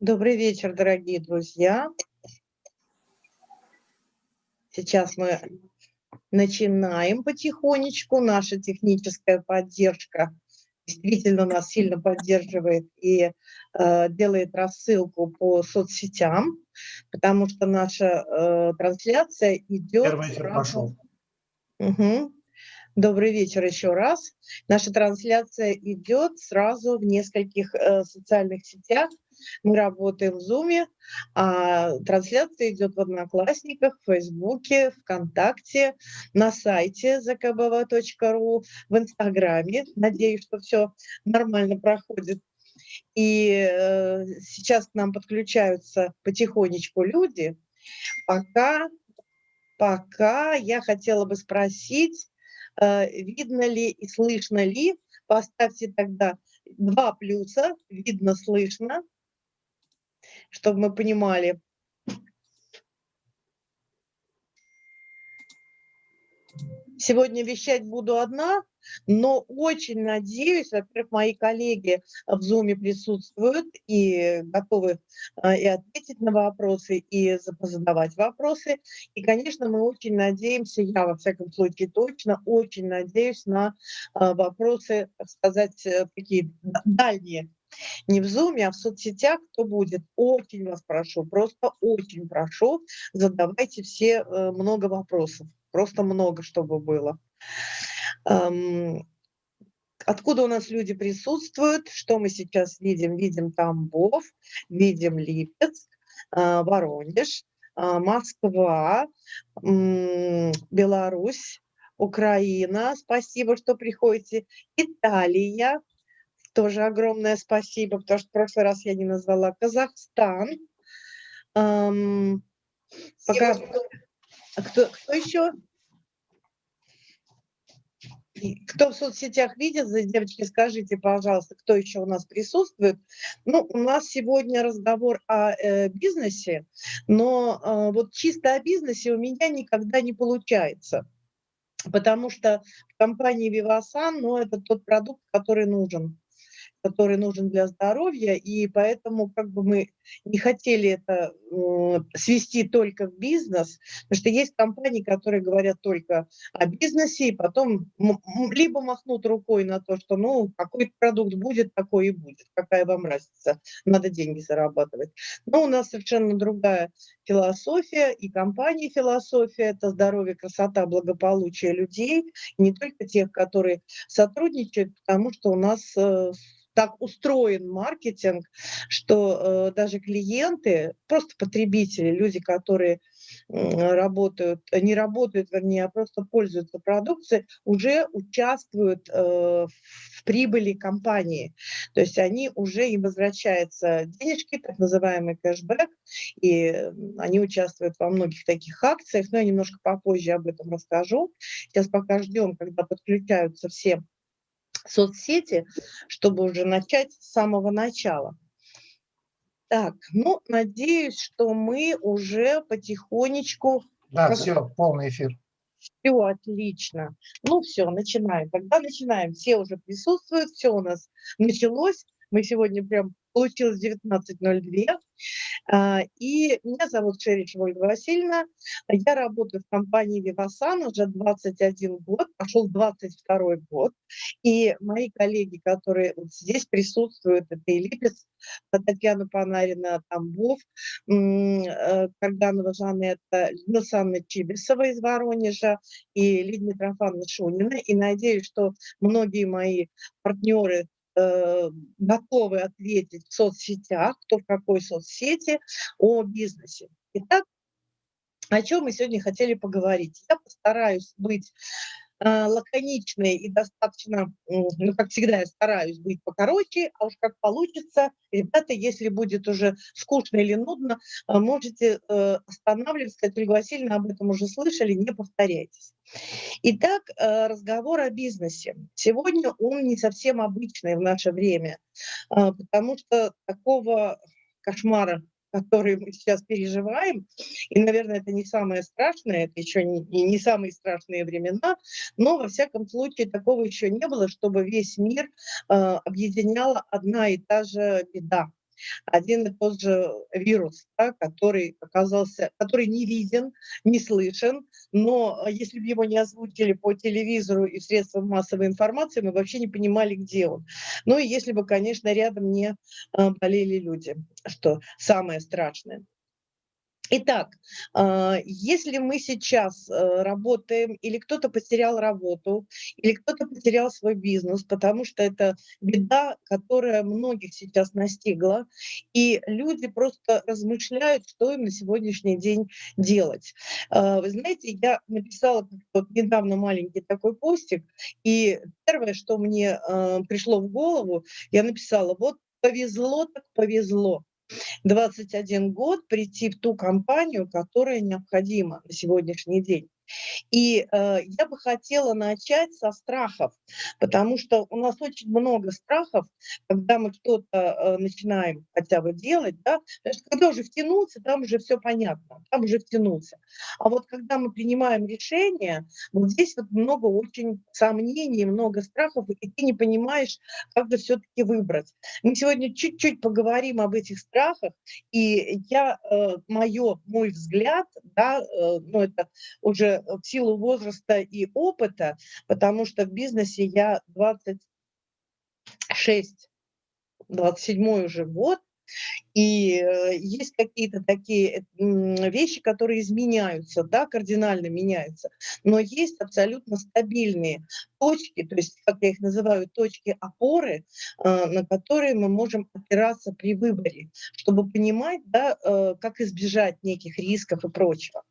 Добрый вечер, дорогие друзья. Сейчас мы начинаем потихонечку. Наша техническая поддержка действительно нас сильно поддерживает и э, делает рассылку по соцсетям, потому что наша э, трансляция идет... Первый эфир пошел. Угу. Добрый вечер еще раз. Наша трансляция идет сразу в нескольких э, социальных сетях. Мы работаем в Zoom, а трансляция идет в Одноклассниках, в Фейсбуке, ВКонтакте, на сайте zakbv.ru, в Инстаграме. Надеюсь, что все нормально проходит. И э, сейчас к нам подключаются потихонечку люди. Пока, пока я хотела бы спросить, Э, видно ли и слышно ли. Поставьте тогда два плюса, видно, слышно, чтобы мы понимали. Сегодня вещать буду одна, но очень надеюсь, во-первых, мои коллеги в Zoom присутствуют и готовы а, и ответить на вопросы, и задавать вопросы. И, конечно, мы очень надеемся, я во всяком случае точно, очень надеюсь на а, вопросы, так сказать, э, такие дальние не в Zoom, а в соцсетях, кто будет. Очень вас прошу, просто очень прошу, задавайте все э, много вопросов, просто много, чтобы было. Откуда у нас люди присутствуют? Что мы сейчас видим? Видим Тамбов, видим Липецк, а, Воронеж, а, Москва, Беларусь, Украина. Спасибо, что приходите. Италия. Тоже огромное спасибо, потому что в прошлый раз я не назвала. Казахстан. Пока... Кто, кто еще? кто в соцсетях видит, девочки, скажите, пожалуйста, кто еще у нас присутствует. Ну, у нас сегодня разговор о э, бизнесе, но э, вот чисто о бизнесе у меня никогда не получается. Потому что в компании Vivasan, ну, это тот продукт, который нужен который нужен для здоровья, и поэтому как бы мы не хотели это э, свести только в бизнес, потому что есть компании, которые говорят только о бизнесе, и потом либо махнут рукой на то, что ну какой продукт будет, такой и будет, какая вам разница, надо деньги зарабатывать. Но у нас совершенно другая философия, и компании философия – это здоровье, красота, благополучие людей, не только тех, которые сотрудничают, потому что у нас э, так устроен маркетинг, что э, даже клиенты, просто потребители, люди, которые э, работают, не работают, вернее, а просто пользуются продукцией, уже участвуют э, в прибыли компании. То есть они уже им возвращаются денежки, так называемый кэшбэк, и они участвуют во многих таких акциях, но я немножко попозже об этом расскажу. Сейчас пока ждем, когда подключаются все соцсети, чтобы уже начать с самого начала. Так, ну, надеюсь, что мы уже потихонечку... Да, все, полный эфир. Все, отлично. Ну, все, начинаем. Тогда начинаем. Все уже присутствуют, все у нас началось. Мы сегодня прям получилось 19.02. А, и меня зовут Шерич Ольга Васильевна. Я работаю в компании Вивасан уже 21 год, пошел 22 год. И мои коллеги, которые вот здесь присутствуют, это и Татьяна Панарина, Тамбов, э, Карданова Жанетта, Людмила Санна Чибисова из Воронежа и Лидия Митрофановна Шунина. И надеюсь, что многие мои партнеры готовы ответить в соцсетях, кто в какой соцсети, о бизнесе. Итак, о чем мы сегодня хотели поговорить. Я постараюсь быть э, лаконичной и достаточно, ну, как всегда, я стараюсь быть покороче, а уж как получится, ребята, если будет уже скучно или нудно, э, можете останавливаться, сказать, Ольга Васильевна, об этом уже слышали, не повторяйтесь. Итак, э, разговор о бизнесе. Сегодня он не совсем обычный в наше время, а, потому что такого кошмара, который мы сейчас переживаем, и, наверное, это не самое страшное, это еще не, не самые страшные времена, но, во всяком случае, такого еще не было, чтобы весь мир э, объединяла одна и та же беда. Один и тот же вирус, да, который оказался, который не виден, не слышен, но если бы его не озвучили по телевизору и средствам массовой информации, мы вообще не понимали, где он. Ну и если бы, конечно, рядом не а, болели люди, что самое страшное. Итак, а, если мы сейчас э, работаем, или кто-то потерял работу, или кто-то потерял свой бизнес, потому что это беда, которая многих сейчас настигла, и люди просто размышляют, что им на сегодняшний день делать. А, вы знаете, я написала вот недавно маленький такой постик, и первое, что мне а, пришло в голову, я написала, вот повезло так повезло. 21 год прийти в ту компанию, которая необходима на сегодняшний день. И э, я бы хотела начать со страхов, потому что у нас очень много страхов, когда мы что-то э, начинаем хотя бы делать, да, потому что когда уже втянуться, там уже все понятно, там уже втянулся. А вот когда мы принимаем решение, вот здесь вот много очень сомнений, много страхов, и ты не понимаешь, как же все-таки выбрать. Мы сегодня чуть-чуть поговорим об этих страхах, и я, э, мое, мой взгляд, да, э, ну это уже в силу возраста и опыта, потому что в бизнесе я 26, 27 уже год, и э, есть какие-то такие вещи, которые изменяются, да, кардинально меняются, но есть абсолютно стабильные точки, то есть, как я их называю, точки опоры, э, на которые мы можем опираться при выборе, чтобы понимать, да, э, как избежать неких рисков и прочего.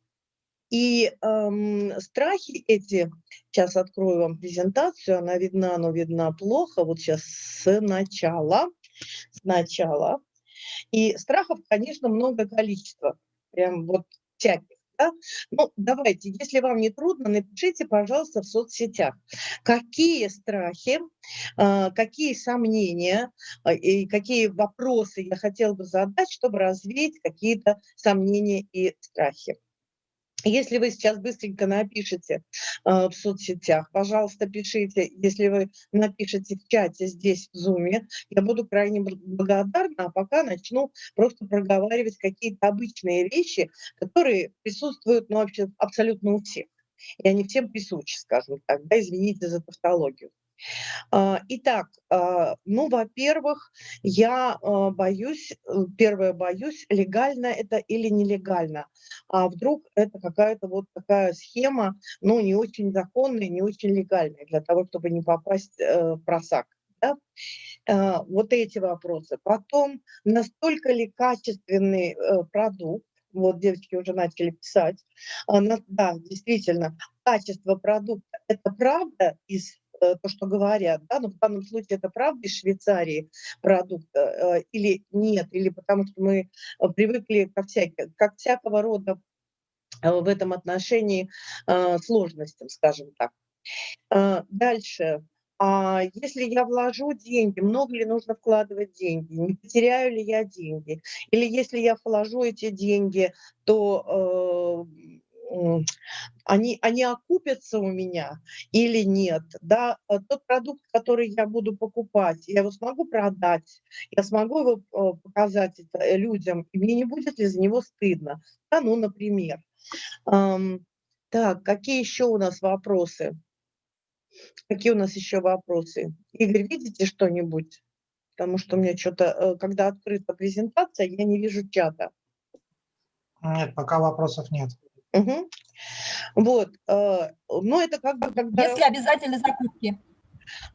И эм, страхи эти, сейчас открою вам презентацию, она видна, но видна плохо, вот сейчас сначала, сначала. И страхов, конечно, много количества, прям вот всяких. Да? Ну, давайте, если вам не трудно, напишите, пожалуйста, в соцсетях, какие страхи, э, какие сомнения э, и какие вопросы я хотела бы задать, чтобы развеять какие-то сомнения и страхи. Если вы сейчас быстренько напишите э, в соцсетях, пожалуйста, пишите. Если вы напишите в чате здесь, в Zoom, я буду крайне благодарна, а пока начну просто проговаривать какие-то обычные вещи, которые присутствуют ну, вообще абсолютно у всех. И они всем присущи, скажем так, да, извините за тавтологию. А, итак, а, ну, во-первых, я а, боюсь, э, первое боюсь, легально это или нелегально. А вдруг это какая-то вот такая схема, ну, не очень законная, не очень легальная для того, чтобы не попасть э, в просак. Да? Вот эти вопросы. Потом, настолько ли качественный э, продукт, вот девочки уже начали писать, да, действительно, качество продукта – это правда из то, что говорят, да, но в данном случае это правда из Швейцарии продукт э, или нет, или потому что мы э, привыкли ко всяким, как всякого рода в этом отношении сложностям, скажем так. Дальше. А если я вложу деньги, много ли нужно вкладывать деньги, не потеряю ли я деньги? Или если я вложу эти деньги, то они, они окупятся у меня или нет, да, э, тот продукт, который я буду покупать, я его смогу продать, я смогу его э, показать это людям, и мне не будет ли за него стыдно, да, ну, например. Так, какие еще у нас вопросы? Какие у нас еще вопросы? Игорь, видите что-нибудь? Потому что у меня что-то, э, когда открыта презентация, я не вижу чата. Нет, пока вопросов нет. Угу. Вот, э, но это как бы когда... Если обязательно закупки.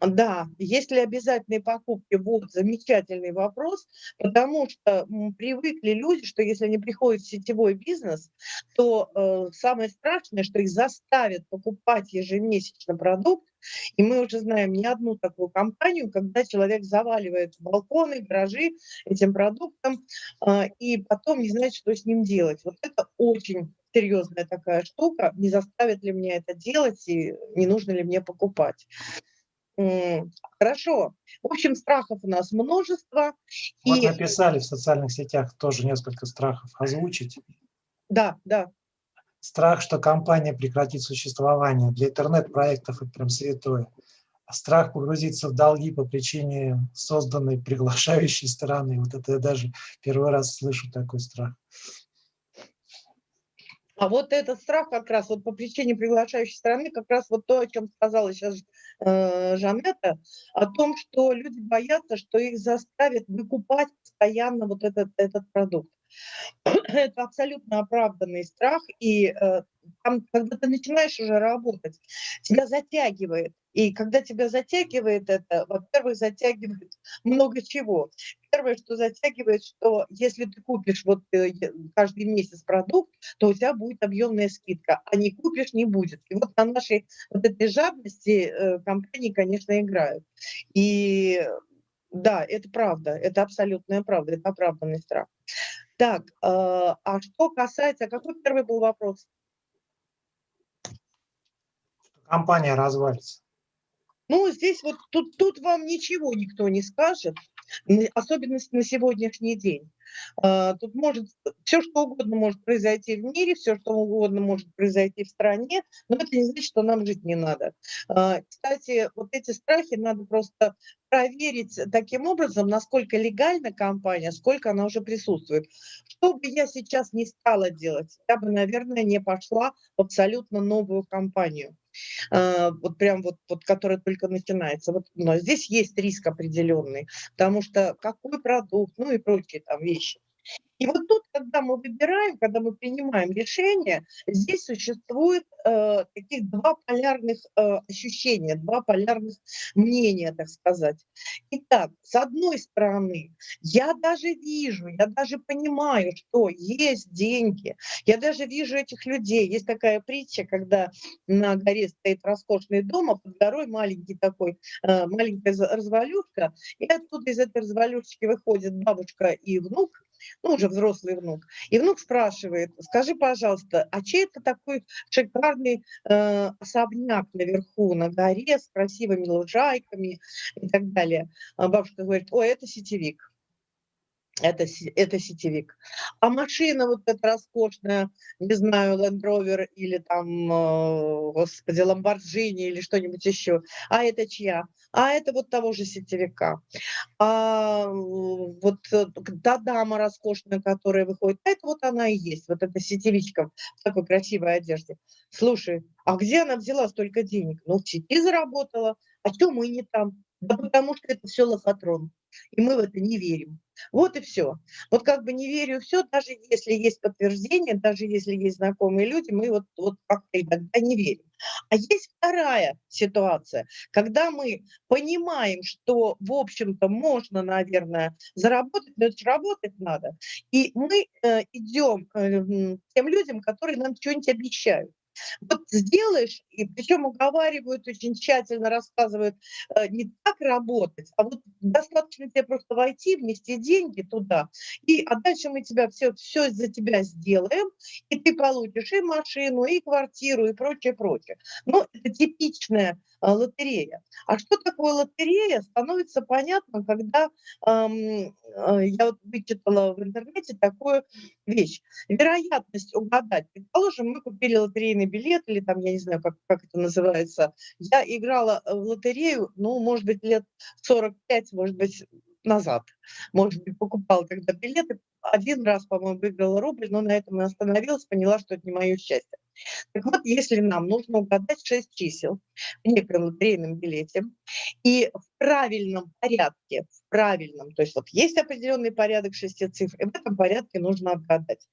Да, если обязательные покупки, вот замечательный вопрос, потому что привыкли люди, что если они приходят в сетевой бизнес, то э, самое страшное, что их заставят покупать ежемесячно продукт, и мы уже знаем не одну такую компанию, когда человек заваливает балконы, гаражи этим продуктом, э, и потом не знает, что с ним делать. Вот это очень серьезная такая штука, не заставит ли мне это делать и не нужно ли мне покупать. Хорошо. В общем, страхов у нас множество. Вот и... написали в социальных сетях тоже несколько страхов озвучить. Да, да. Страх, что компания прекратит существование. Для интернет-проектов это прям святое. страх погрузиться в долги по причине созданной приглашающей стороны. Вот это я даже первый раз слышу такой страх. А вот этот страх как раз вот по причине приглашающей стороны, как раз вот то, о чем сказала сейчас э, Жанетта, о том, что люди боятся, что их заставят выкупать постоянно вот этот, этот продукт. Это абсолютно оправданный страх, и э, там, когда ты начинаешь уже работать, тебя затягивает. И когда тебя затягивает это, во-первых, затягивает много чего. Первое, что затягивает, что если ты купишь вот э, каждый месяц продукт, то у тебя будет объемная скидка, а не купишь, не будет. И вот на нашей вот этой жадности э, компании, конечно, играют. И да, это правда, это абсолютная правда, это оправданный страх. Так, э, а что касается, какой первый был вопрос? Компания развалится. Ну, здесь вот тут, тут вам ничего никто не скажет, особенность на сегодняшний день. А, тут может все что угодно может произойти в мире, все что угодно может произойти в стране, но это не значит, что нам жить не надо. А, кстати, вот эти страхи надо просто проверить таким образом, насколько легальна компания, сколько она уже присутствует. Что бы я сейчас не стала делать, я бы, наверное, не пошла в абсолютно новую компанию. А, вот прям вот, вот которая только начинается. Вот, но здесь есть риск определенный, потому что какой продукт, ну и прочие там вещи. И вот тут, когда мы выбираем, когда мы принимаем решение, здесь существует э, таких два полярных э, ощущения, два полярных мнения, так сказать. Итак, с одной стороны, я даже вижу, я даже понимаю, что есть деньги, я даже вижу этих людей. Есть такая притча, когда на горе стоит роскошный дом, а под горой маленький такой, э, маленькая развалюшка, и оттуда из этой развалюшки выходит бабушка и внук, ну, уже взрослый внук. И внук спрашивает, скажи, пожалуйста, а чей это такой шикарный э, особняк наверху, на горе, с красивыми лужайками и так далее? А бабушка говорит, ой, это сетевик это, это сетевик. А машина вот эта роскошная, не знаю, Land Rover или там, э, господи, Lamborghini или что-нибудь еще, а это чья? А это вот того же сетевика. А вот э, та дама роскошная, которая выходит, это вот она и есть, вот эта сетевичка в такой красивой одежде. Слушай, а где она взяла столько денег? Ну, в сети заработала. А что мы не там? Да потому что это все лохотрон и мы в это не верим. Вот и все. Вот как бы не верю все, даже если есть подтверждение, даже если есть знакомые люди, мы вот, вот как-то иногда не верим. А есть вторая ситуация, когда мы понимаем, что, в общем-то, можно, наверное, заработать, но это работать надо. И мы э, идем э, тем людям, которые нам что-нибудь обещают. Вот сделаешь, и причем уговаривают очень тщательно, рассказывают, э, не так работать, а вот достаточно тебе просто войти, внести деньги туда, и а дальше мы тебя все, все за тебя сделаем, и ты получишь и машину, и квартиру, и прочее, прочее. Но это типичная а, лотерея. А что такое лотерея, становится понятно, когда эм, я вот вычитала в интернете такую вещь. Вероятность угадать. Предположим, мы купили лотерейный билет, или там, я не знаю, как, как это называется. Я играла в лотерею, ну, может быть, лет 45, может быть, назад. Может быть, покупала тогда билеты. Один раз, по-моему, выиграла рубль, но на этом и остановилась, поняла, что это не мое счастье. Так вот, если нам нужно угадать 6 чисел в некоем лотерейном билете, и в правильном порядке, в правильном, то есть вот есть определенный порядок шести цифр, и в этом порядке нужно отгадать,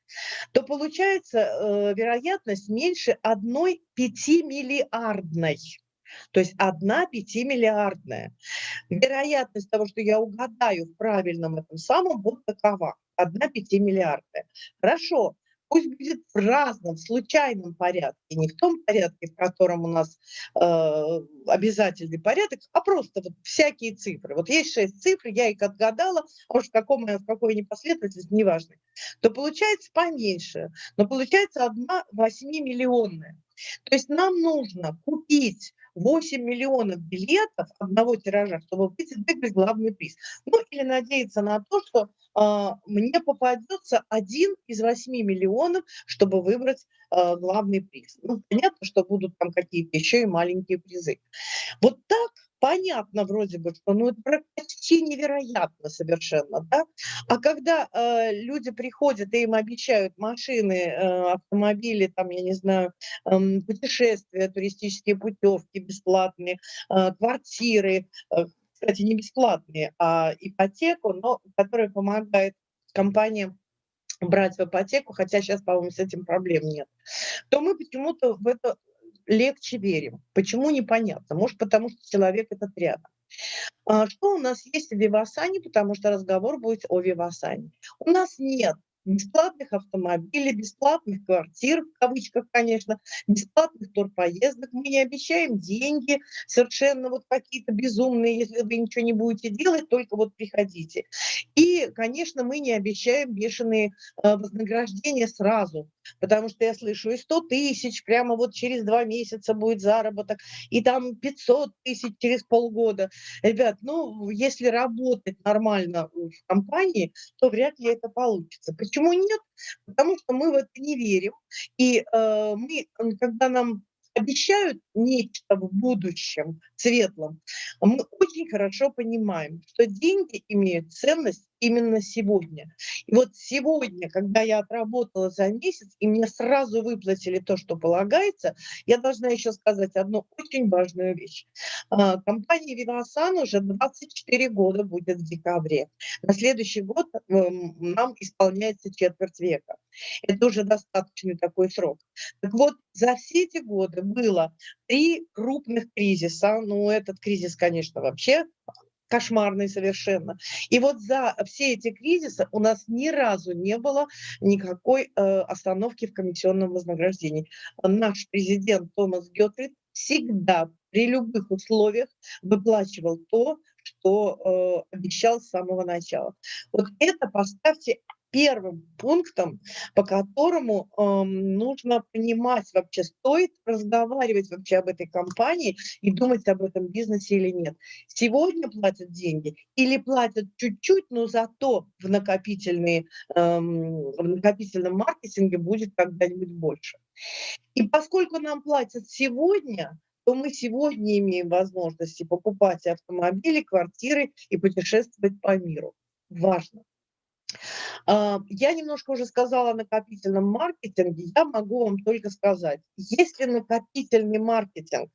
то получается э, вероятность меньше одной пятимиллиардной. То есть одна пятимиллиардная. Вероятность того, что я угадаю в правильном этом самом, вот такова. Одна пятимиллиардная. Хорошо, пусть будет в разном, случайном порядке, не в том порядке, в котором у нас э, обязательный порядок, а просто вот всякие цифры. Вот есть шесть цифр, я их отгадала, а уж в, каком, в какой непоследовательности, неважно, то получается поменьше, но получается одна восьмимиллионная. То есть нам нужно купить 8 миллионов билетов одного тиража, чтобы выиграть главный приз. Ну или надеяться на то, что э, мне попадется один из 8 миллионов, чтобы выбрать э, главный приз. Ну, понятно, что будут там какие-то еще и маленькие призы. Вот так понятно вроде бы, что ну, это почти невероятно совершенно, да? А когда э, люди приходят и им обещают машины, э, автомобили, там, я не знаю, э, путешествия, туристические путевки бесплатные, э, квартиры, э, кстати, не бесплатные, а ипотеку, но которая помогает компаниям брать в ипотеку, хотя сейчас, по-моему, с этим проблем нет, то мы почему-то в это легче верим. Почему, непонятно. Может, потому что человек этот рядом. А что у нас есть в Вивасане, потому что разговор будет о Вивасане. У нас нет бесплатных автомобилей, бесплатных квартир, в кавычках, конечно, бесплатных турпоездок. Мы не обещаем деньги совершенно вот какие-то безумные, если вы ничего не будете делать, только вот приходите. И, конечно, мы не обещаем бешеные э, вознаграждения сразу, потому что я слышу и 100 тысяч, прямо вот через два месяца будет заработок, и там 500 тысяч через полгода. Ребят, ну, если работать нормально в компании, то вряд ли это получится. Почему нет? Потому что мы в это не верим. И э, мы, когда нам обещают нечто в будущем светлом, мы очень хорошо понимаем, что деньги имеют ценность именно сегодня. И вот сегодня, когда я отработала за месяц, и мне сразу выплатили то, что полагается, я должна еще сказать одну очень важную вещь. А, компания Вивасан уже 24 года будет в декабре. На следующий год эм, нам исполняется четверть века. Это уже достаточный такой срок. Так вот, за все эти годы было три крупных кризиса. Ну, этот кризис, конечно, вообще кошмарный совершенно. И вот за все эти кризисы у нас ни разу не было никакой э, остановки в комиссионном вознаграждении. Наш президент Томас Гетфрид всегда при любых условиях выплачивал то, что э, обещал с самого начала. Вот это поставьте первым пунктом, по которому э, нужно понимать вообще, стоит разговаривать вообще об этой компании и думать об этом бизнесе или нет. Сегодня платят деньги или платят чуть-чуть, но зато в, накопительные, э, в накопительном маркетинге будет когда-нибудь больше. И поскольку нам платят сегодня, то мы сегодня имеем возможности покупать автомобили, квартиры и путешествовать по миру. Важно. А, я немножко уже сказала о накопительном маркетинге. Я могу вам только сказать, если накопительный маркетинг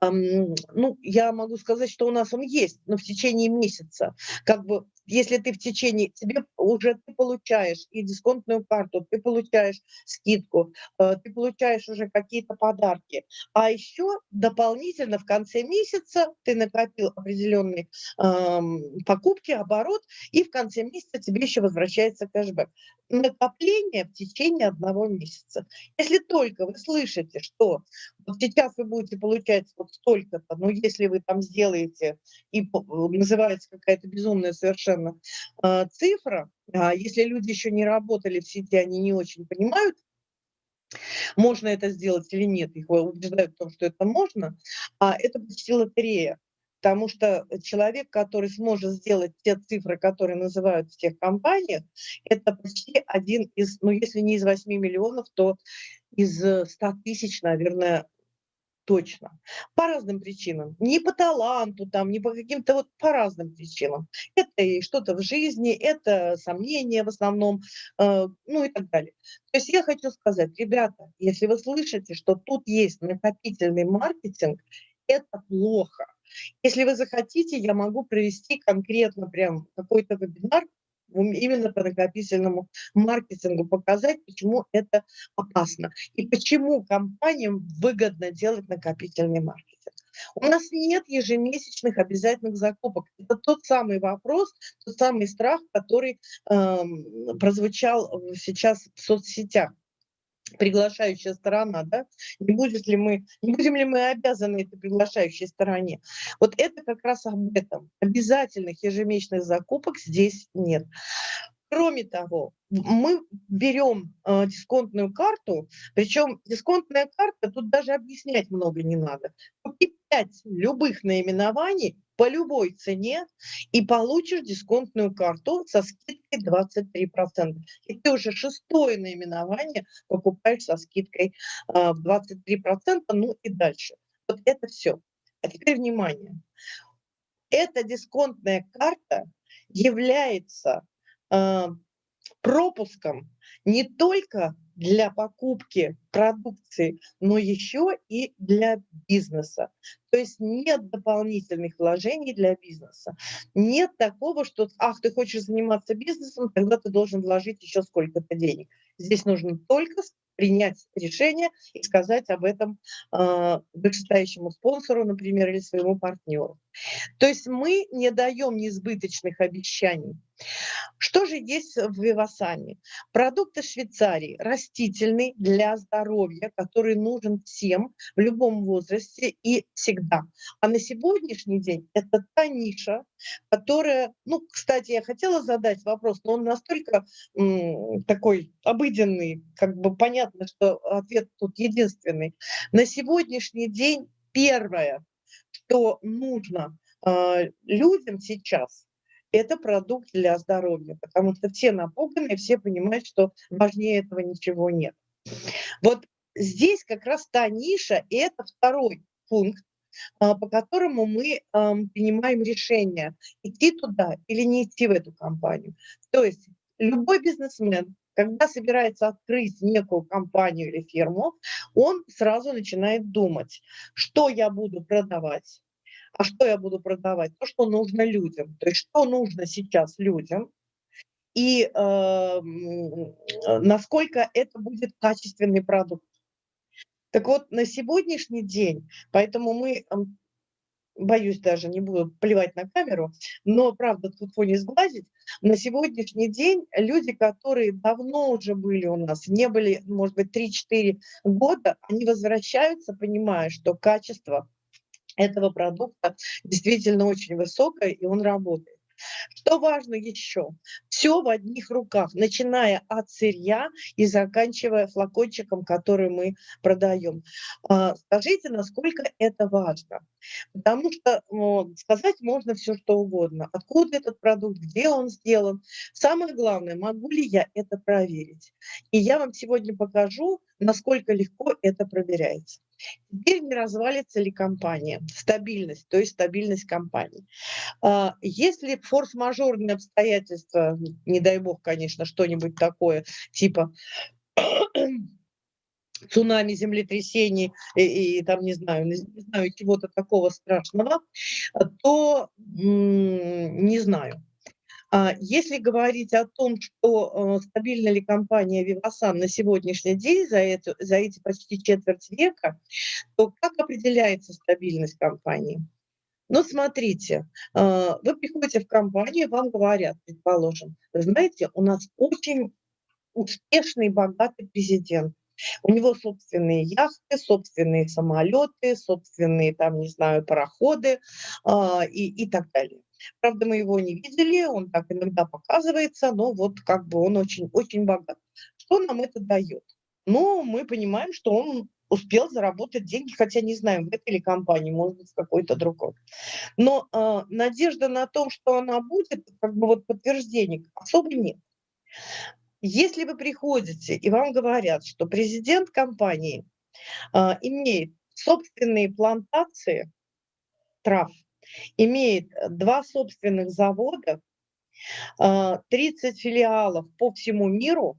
ну, я могу сказать, что у нас он есть, но в течение месяца. Как бы, если ты в течение, тебе уже ты получаешь и дисконтную карту, ты получаешь скидку, э, ты получаешь уже какие-то подарки. А еще дополнительно в конце месяца ты накопил определенные э, покупки, оборот, и в конце месяца тебе еще возвращается кэшбэк. Накопление в течение одного месяца. Если только вы слышите, что вот сейчас вы будете получать вот столько-то, но если вы там сделаете, и называется какая-то безумная совершенно э, цифра, а если люди еще не работали в сети, они не очень понимают, можно это сделать или нет, их убеждают в том, что это можно, а это почти лотерея. Потому что человек, который сможет сделать те цифры, которые называют в тех компаниях, это почти один из, ну если не из 8 миллионов, то из 100 тысяч, наверное, точно. По разным причинам. Не по таланту, там, не по каким-то вот по разным причинам. Это и что-то в жизни, это сомнения в основном, э, ну и так далее. То есть я хочу сказать, ребята, если вы слышите, что тут есть накопительный маркетинг, это плохо. Если вы захотите, я могу провести конкретно прям какой-то вебинар, именно по накопительному маркетингу показать, почему это опасно и почему компаниям выгодно делать накопительный маркетинг. У нас нет ежемесячных обязательных закупок. Это тот самый вопрос, тот самый страх, который э, прозвучал сейчас в соцсетях приглашающая сторона, да, не, будет ли мы, не будем ли мы обязаны этой приглашающей стороне. Вот это как раз об этом. Обязательных ежемесячных закупок здесь нет. Кроме того, мы берем э, дисконтную карту, причем дисконтная карта, тут даже объяснять много не надо. Купи 5 любых наименований по любой цене и получишь дисконтную карту со скидкой 23%. И ты уже шестое наименование покупаешь со скидкой э, в 23%, ну и дальше. Вот это все. А теперь внимание. Эта дисконтная карта является э, пропуском не только для покупки продукции, но еще и для бизнеса. То есть нет дополнительных вложений для бизнеса. Нет такого, что, ах, ты хочешь заниматься бизнесом, тогда ты должен вложить еще сколько-то денег. Здесь нужно только принять решение и сказать об этом э, вышестоящему спонсору, например, или своему партнеру. То есть мы не даем несбыточных обещаний. Что же есть в Вивасане? Продукты Швейцарии, растительный для здоровья, который нужен всем в любом возрасте и всегда. А на сегодняшний день это та ниша, которая, ну, кстати, я хотела задать вопрос, но он настолько такой обыденный, как бы понятно, что ответ тут единственный. На сегодняшний день первое, что нужно э, людям сейчас, это продукт для здоровья, потому что все напуганы, все понимают, что важнее этого ничего нет. Вот здесь как раз та ниша, и это второй пункт, а, по которому мы принимаем решение, идти туда или не идти в эту компанию. То есть любой бизнесмен, когда собирается открыть некую компанию или фирму, он сразу начинает думать, что я буду продавать, а что я буду продавать? То, что нужно людям. То есть что нужно сейчас людям, и э, насколько это будет качественный продукт. Так вот, на сегодняшний день, поэтому мы, боюсь даже, не буду плевать на камеру, но, правда, тут не сглазить, на сегодняшний день люди, которые давно уже были у нас, не были, может быть, 3-4 года, они возвращаются, понимая, что качество этого продукта действительно очень высокое, и он работает. Что важно еще? Все в одних руках, начиная от сырья и заканчивая флакончиком, который мы продаем. А, скажите, насколько это важно? Потому что ну, сказать можно все, что угодно. Откуда этот продукт, где он сделан. Самое главное, могу ли я это проверить? И я вам сегодня покажу, насколько легко это проверяется. Теперь не развалится ли компания, стабильность, то есть стабильность компании. А, если форс-мажорные обстоятельства, не дай бог, конечно, что-нибудь такое, типа цунами, землетрясений и, и там, не знаю, не знаю, чего-то такого страшного, то не знаю. А если говорить о том, что э, стабильна ли компания Вивасан на сегодняшний день за, это, за эти почти четверть века, то как определяется стабильность компании? Ну, смотрите, э, вы приходите в компанию, вам говорят, предположим, знаете, у нас очень успешный, богатый президент. У него собственные яхты, собственные самолеты, собственные, там, не знаю, пароходы э, и, и так далее. Правда, мы его не видели, он так иногда показывается, но вот как бы он очень-очень богат. Что нам это дает? Ну, мы понимаем, что он успел заработать деньги, хотя не знаем, в этой ли компании, может быть, в какой-то другой. Но э, надежда на то, что она будет, как бы вот подтверждение особо нет. Если вы приходите и вам говорят, что президент компании э, имеет собственные плантации трав, имеет э, два собственных завода, 30 а, филиалов по всему миру,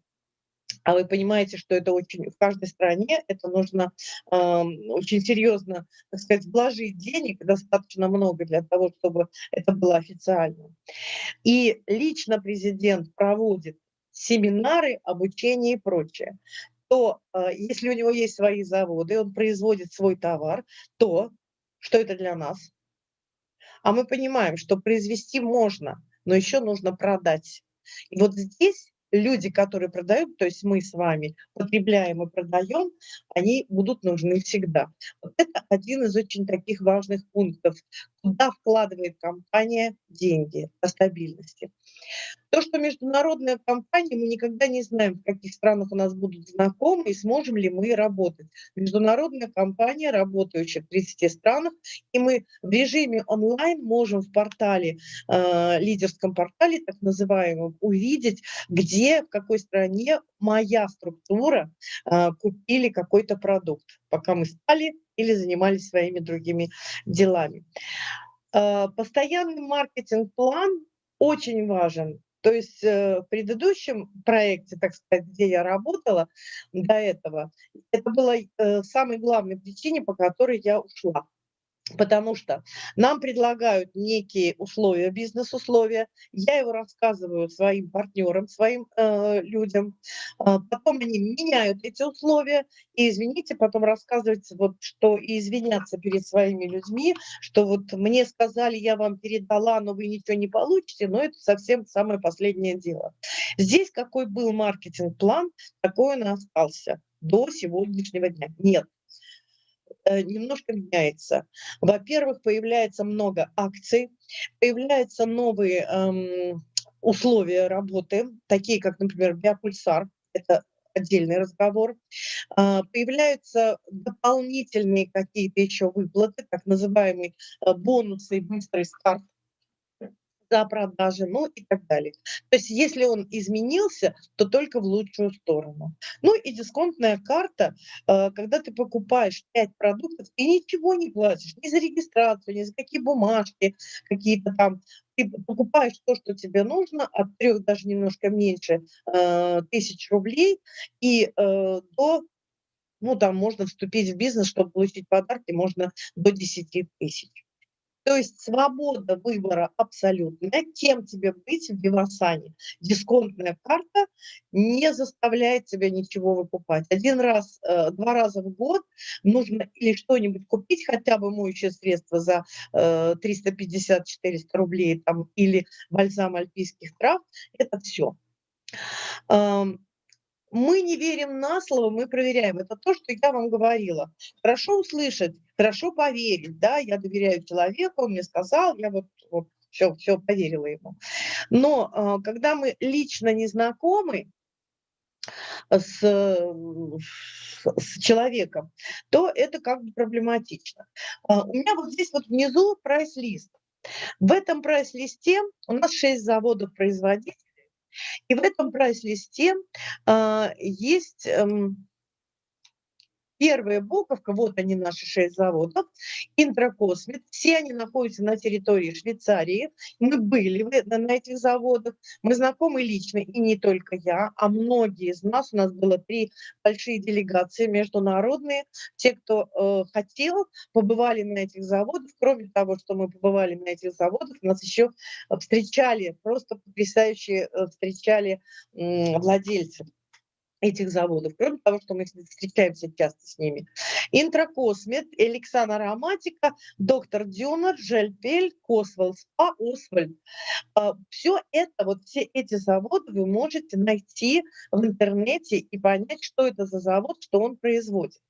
а вы понимаете, что это очень в каждой стране, это нужно э, очень серьезно, так сказать, вложить денег, достаточно много для того, чтобы это было официально. И лично президент проводит семинары, обучение и прочее то э, если у него есть свои заводы, он производит свой товар, то что это для нас? А мы понимаем, что произвести можно, но еще нужно продать. И вот здесь люди, которые продают, то есть мы с вами потребляем и продаем, они будут нужны всегда. Вот это один из очень таких важных пунктов, куда вкладывает компания деньги по стабильности. То, что международная компания, мы никогда не знаем, в каких странах у нас будут знакомы и сможем ли мы работать. Международная компания, работающая в 30 странах, и мы в режиме онлайн можем в портале, э, лидерском портале, так называемом, увидеть, где в какой стране моя структура э, купили какой-то продукт, пока мы спали или занимались своими другими делами. Э, постоянный маркетинг-план очень важен. То есть э, в предыдущем проекте, так сказать, где я работала до этого, это была э, самой главной причиной, по которой я ушла. Потому что нам предлагают некие условия, бизнес-условия, я его рассказываю своим партнерам, своим э, людям, э, потом они меняют эти условия, и, извините, потом рассказывается, вот, что и извиняться перед своими людьми, что вот мне сказали, я вам передала, но вы ничего не получите, но это совсем самое последнее дело. Здесь какой был маркетинг-план, такой он остался до сегодняшнего дня. Нет, немножко меняется. Во-первых, появляется много акций, появляются новые эм, условия работы, такие как, например, биопульсар, это отдельный разговор. А, появляются дополнительные какие-то еще выплаты, так называемые э, бонусы быстрый старт за продажи, ну и так далее. То есть если он изменился, то только в лучшую сторону. Ну и дисконтная карта, э, когда ты покупаешь 5 продуктов и ничего не платишь, ни за регистрацию, ни за какие бумажки, какие-то там, ты покупаешь то, что тебе нужно, от трех даже немножко меньше э, тысяч рублей, и э, до ну, там можно вступить в бизнес, чтобы получить подарки, можно до 10 тысяч. То есть свобода выбора абсолютная, кем тебе быть в Вивасане. Дисконтная карта не заставляет тебя ничего выкупать. Один раз, э, два раза в год нужно или что-нибудь купить, хотя бы моющее средство за 350-400 рублей там, или бальзам альпийских трав, это все. Мы не верим на слово, мы проверяем. Это то, что я вам говорила. Хорошо услышать, хорошо поверить, да, я доверяю человеку, он мне сказал, я вот, вот все, все поверила ему. Но а, когда мы лично не знакомы, с, с человеком, то это как бы проблематично. А, у меня вот здесь вот внизу прайс-лист. В этом прайс-листе у нас 6 заводов-производителей, и в этом прайс-листе э, есть э, Первая буковка, вот они наши шесть заводов, Интракосмит, все они находятся на территории Швейцарии. Мы были на этих заводах, мы знакомы лично, и не только я, а многие из нас, у нас было три большие делегации международные, те, кто э, хотел, побывали на этих заводах. Кроме того, что мы побывали на этих заводах, нас еще встречали, просто потрясающие э, встречали э, владельцы этих заводов, кроме того, что мы встречаемся часто с ними. Интракосмет, Эликсан Ароматика, Доктор Дюнер, Жельпель, Косвелл Спа, Освальд. А, все это, вот все эти заводы вы можете найти в интернете и понять, что это за завод, что он производит.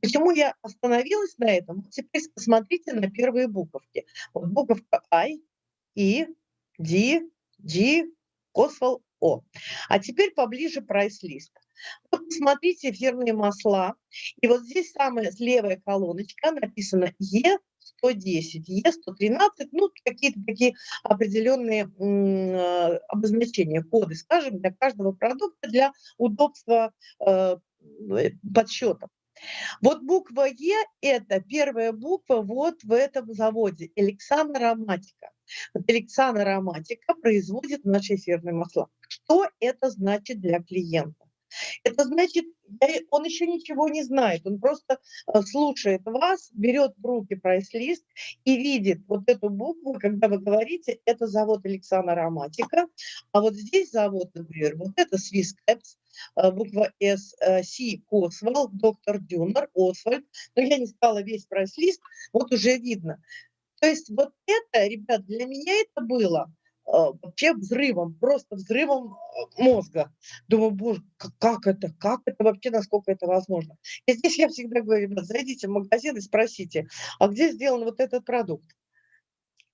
Почему я остановилась на этом? Теперь посмотрите на первые буковки. Вот буковка I, I, D, G, Косвелл, о. А теперь поближе прайс-лист. Вот посмотрите эфирные масла. И вот здесь самая левая колоночка написано Е110, Е113, ну, какие-то такие определенные э, обозначения, коды, скажем, для каждого продукта, для удобства э, подсчета. Вот буква Е – это первая буква вот в этом заводе, Александр Ароматика. Вот Александр Ароматика производит наши эфирные масла. Что это значит для клиента? Это значит, он еще ничего не знает, он просто э, слушает вас, берет в руки прайс-лист и видит вот эту букву, когда вы говорите, это завод Александра Ароматика, а вот здесь завод, например, вот это Swiss э, буква S, C, э, Косвал, доктор Дюнер, Освальд, но я не стала весь прайс-лист, вот уже видно. То есть вот это, ребят, для меня это было вообще взрывом, просто взрывом а, мозга. Думаю, боже, как это, как это вообще, насколько это возможно. И здесь я всегда говорю, ребят, зайдите в магазин и спросите, а где сделан вот этот продукт?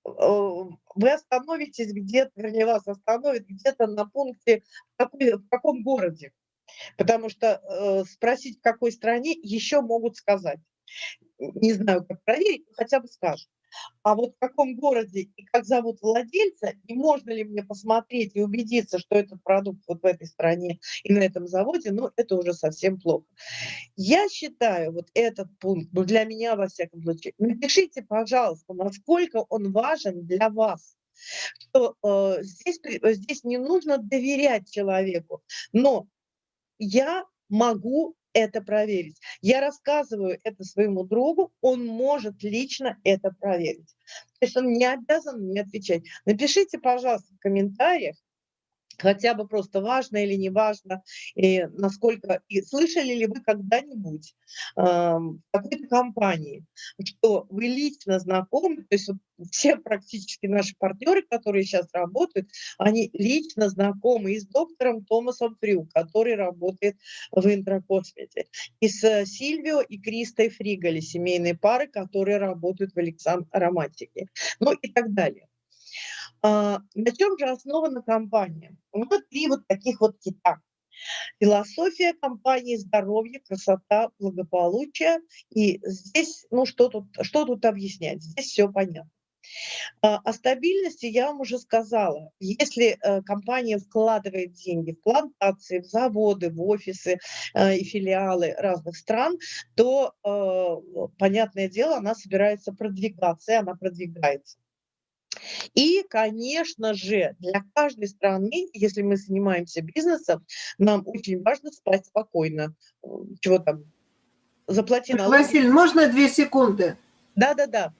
А, вы остановитесь где-то, вернее, вас остановят где-то на пункте, в, какой, в каком городе. Потому что э, спросить, в какой стране, еще могут сказать. Не знаю, как проверить, но хотя бы скажут. А вот в каком городе и как зовут владельца, и можно ли мне посмотреть и убедиться, что этот продукт вот в этой стране и на этом заводе, ну, это уже совсем плохо. Я считаю, вот этот пункт, ну, для меня, во всяком случае, напишите, пожалуйста, насколько он важен для вас что э, здесь, здесь не нужно доверять человеку, но я могу это проверить. Я рассказываю это своему другу, он может лично это проверить. То есть он не обязан мне отвечать. Напишите, пожалуйста, в комментариях, хотя бы просто важно или не важно, и насколько, и слышали ли вы когда-нибудь э, в какой-то компании, что вы лично знакомы, то есть вот все практически наши партнеры, которые сейчас работают, они лично знакомы и с доктором Томасом Фрю, который работает в интракосмете, и с Сильвио и Кристой Фригали, семейные пары, которые работают в Александр Ароматике, ну и так далее. А, на чем же основана компания? Вот три вот таких вот кита. Философия компании здоровье, красота, благополучие. И здесь, ну что тут, что тут объяснять? Здесь все понятно. А, о стабильности я вам уже сказала. Если э, компания вкладывает деньги в плантации, в заводы, в офисы э, и филиалы разных стран, то, э, понятное дело, она собирается продвигаться, и она продвигается. И, конечно же, для каждой страны, если мы занимаемся бизнесом, нам очень важно спать спокойно. Чего там? Заплати налоги. Василий, можно две секунды? Да-да-да.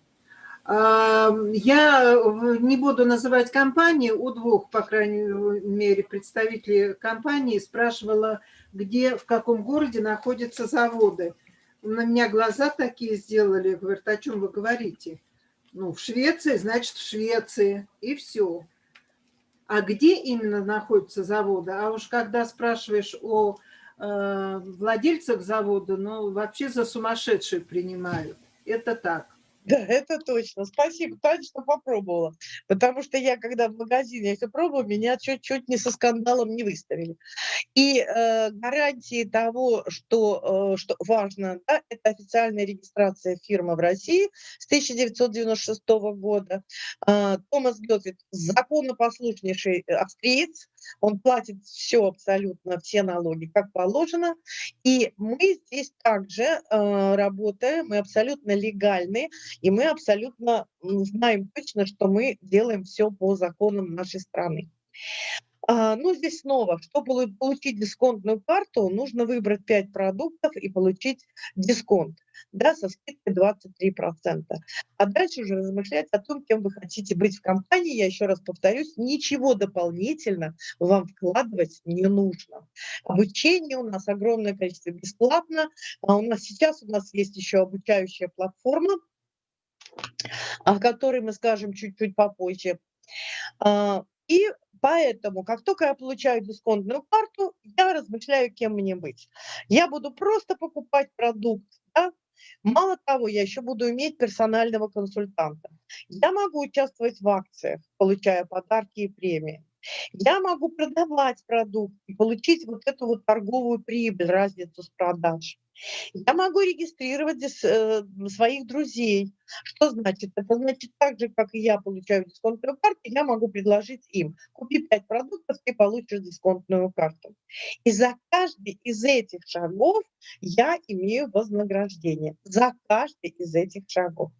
Я не буду называть компании, у двух, по крайней мере, представителей компании спрашивала, где, в каком городе находятся заводы. На меня глаза такие сделали, говорят, о чем вы говорите? Ну, в Швеции, значит, в Швеции, и все. А где именно находятся заводы? А уж когда спрашиваешь о э, владельцах завода, ну, вообще за сумасшедшие принимают. Это так. Да, это точно. Спасибо, Таня, что попробовала. Потому что я, когда в магазине это пробовала, меня чуть-чуть не со скандалом не выставили. И э, гарантии того, что, э, что важно, да, это официальная регистрация фирмы в России с 1996 года. Э, Томас Гетвит законопослушнейший австриец, он платит все абсолютно, все налоги, как положено. И мы здесь также э, работаем, мы абсолютно легальны, и мы абсолютно знаем точно, что мы делаем все по законам нашей страны. А, ну, здесь снова, чтобы получить дисконтную карту, нужно выбрать 5 продуктов и получить дисконт да, со скидкой 23%. А дальше уже размышлять о том, кем вы хотите быть в компании. Я еще раз повторюсь, ничего дополнительно вам вкладывать не нужно. Обучение у нас огромное количество бесплатно. А у нас сейчас у нас есть еще обучающая платформа, о которой мы скажем чуть-чуть попозже. А, и поэтому, как только я получаю дисконтную карту, я размышляю, кем мне быть. Я буду просто покупать продукт, да? Мало того, я еще буду иметь персонального консультанта. Я могу участвовать в акциях, получая подарки и премии. Я могу продавать продукт и получить вот эту вот торговую прибыль, разницу с продаж. Я могу регистрировать э, своих друзей. Что значит? Это значит так же, как и я получаю дисконтную карту, я могу предложить им, купи 5 продуктов, ты получишь дисконтную карту. И за каждый из этих шагов я имею вознаграждение. За каждый из этих шагов.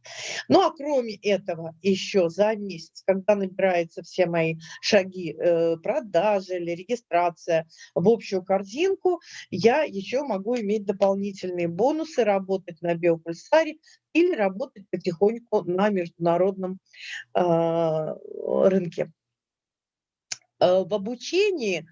Ну а кроме этого, еще за месяц, когда набираются все мои шаги э, продажи или регистрация в общую корзинку, я еще могу иметь дополнительные бонусы, работать на биопульсаре или работать потихоньку на международном э, рынке. Э, в обучении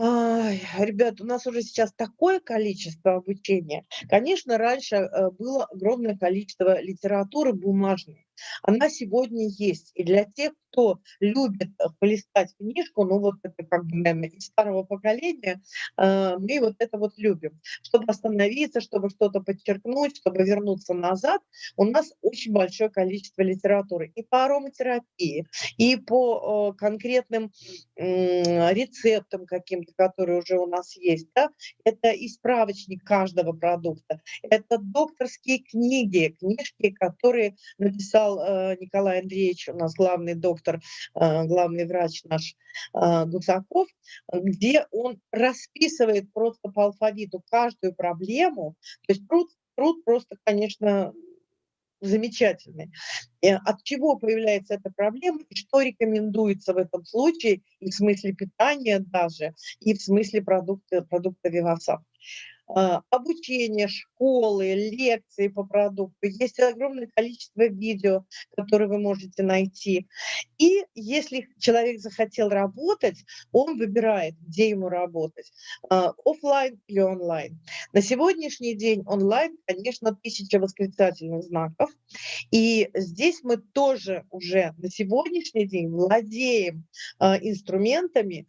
ребят, у нас уже сейчас такое количество обучения. Конечно, раньше э, было огромное количество литературы бумажной. Она сегодня есть. И для тех, кто любит э, полистать книжку, ну вот это как бы, наверное, из старого поколения, э, мы вот это вот любим. Чтобы остановиться, чтобы что-то подчеркнуть, чтобы вернуться назад, у нас очень большое количество литературы. И по ароматерапии, и по конкретным рецептам каким-то, которые уже у нас есть. Да? Это и справочник каждого продукта. Это докторские книги, книжки, которые написал сказал э, Николай Андреевич, у нас главный доктор, э, главный врач наш Гусаков, где он расписывает просто по алфавиту каждую проблему. То есть труд, труд просто, конечно, замечательный. От чего появляется эта проблема и что рекомендуется в этом случае и в смысле питания даже, и в смысле продукта, продукта Виваса. А, обучение, школы, лекции по продукту. Есть огромное количество видео, которые вы можете найти. И если человек захотел работать, он выбирает, где ему работать, а, офлайн или онлайн. На сегодняшний день онлайн, конечно, тысяча восклицательных знаков. И здесь мы тоже уже на сегодняшний день владеем а, инструментами,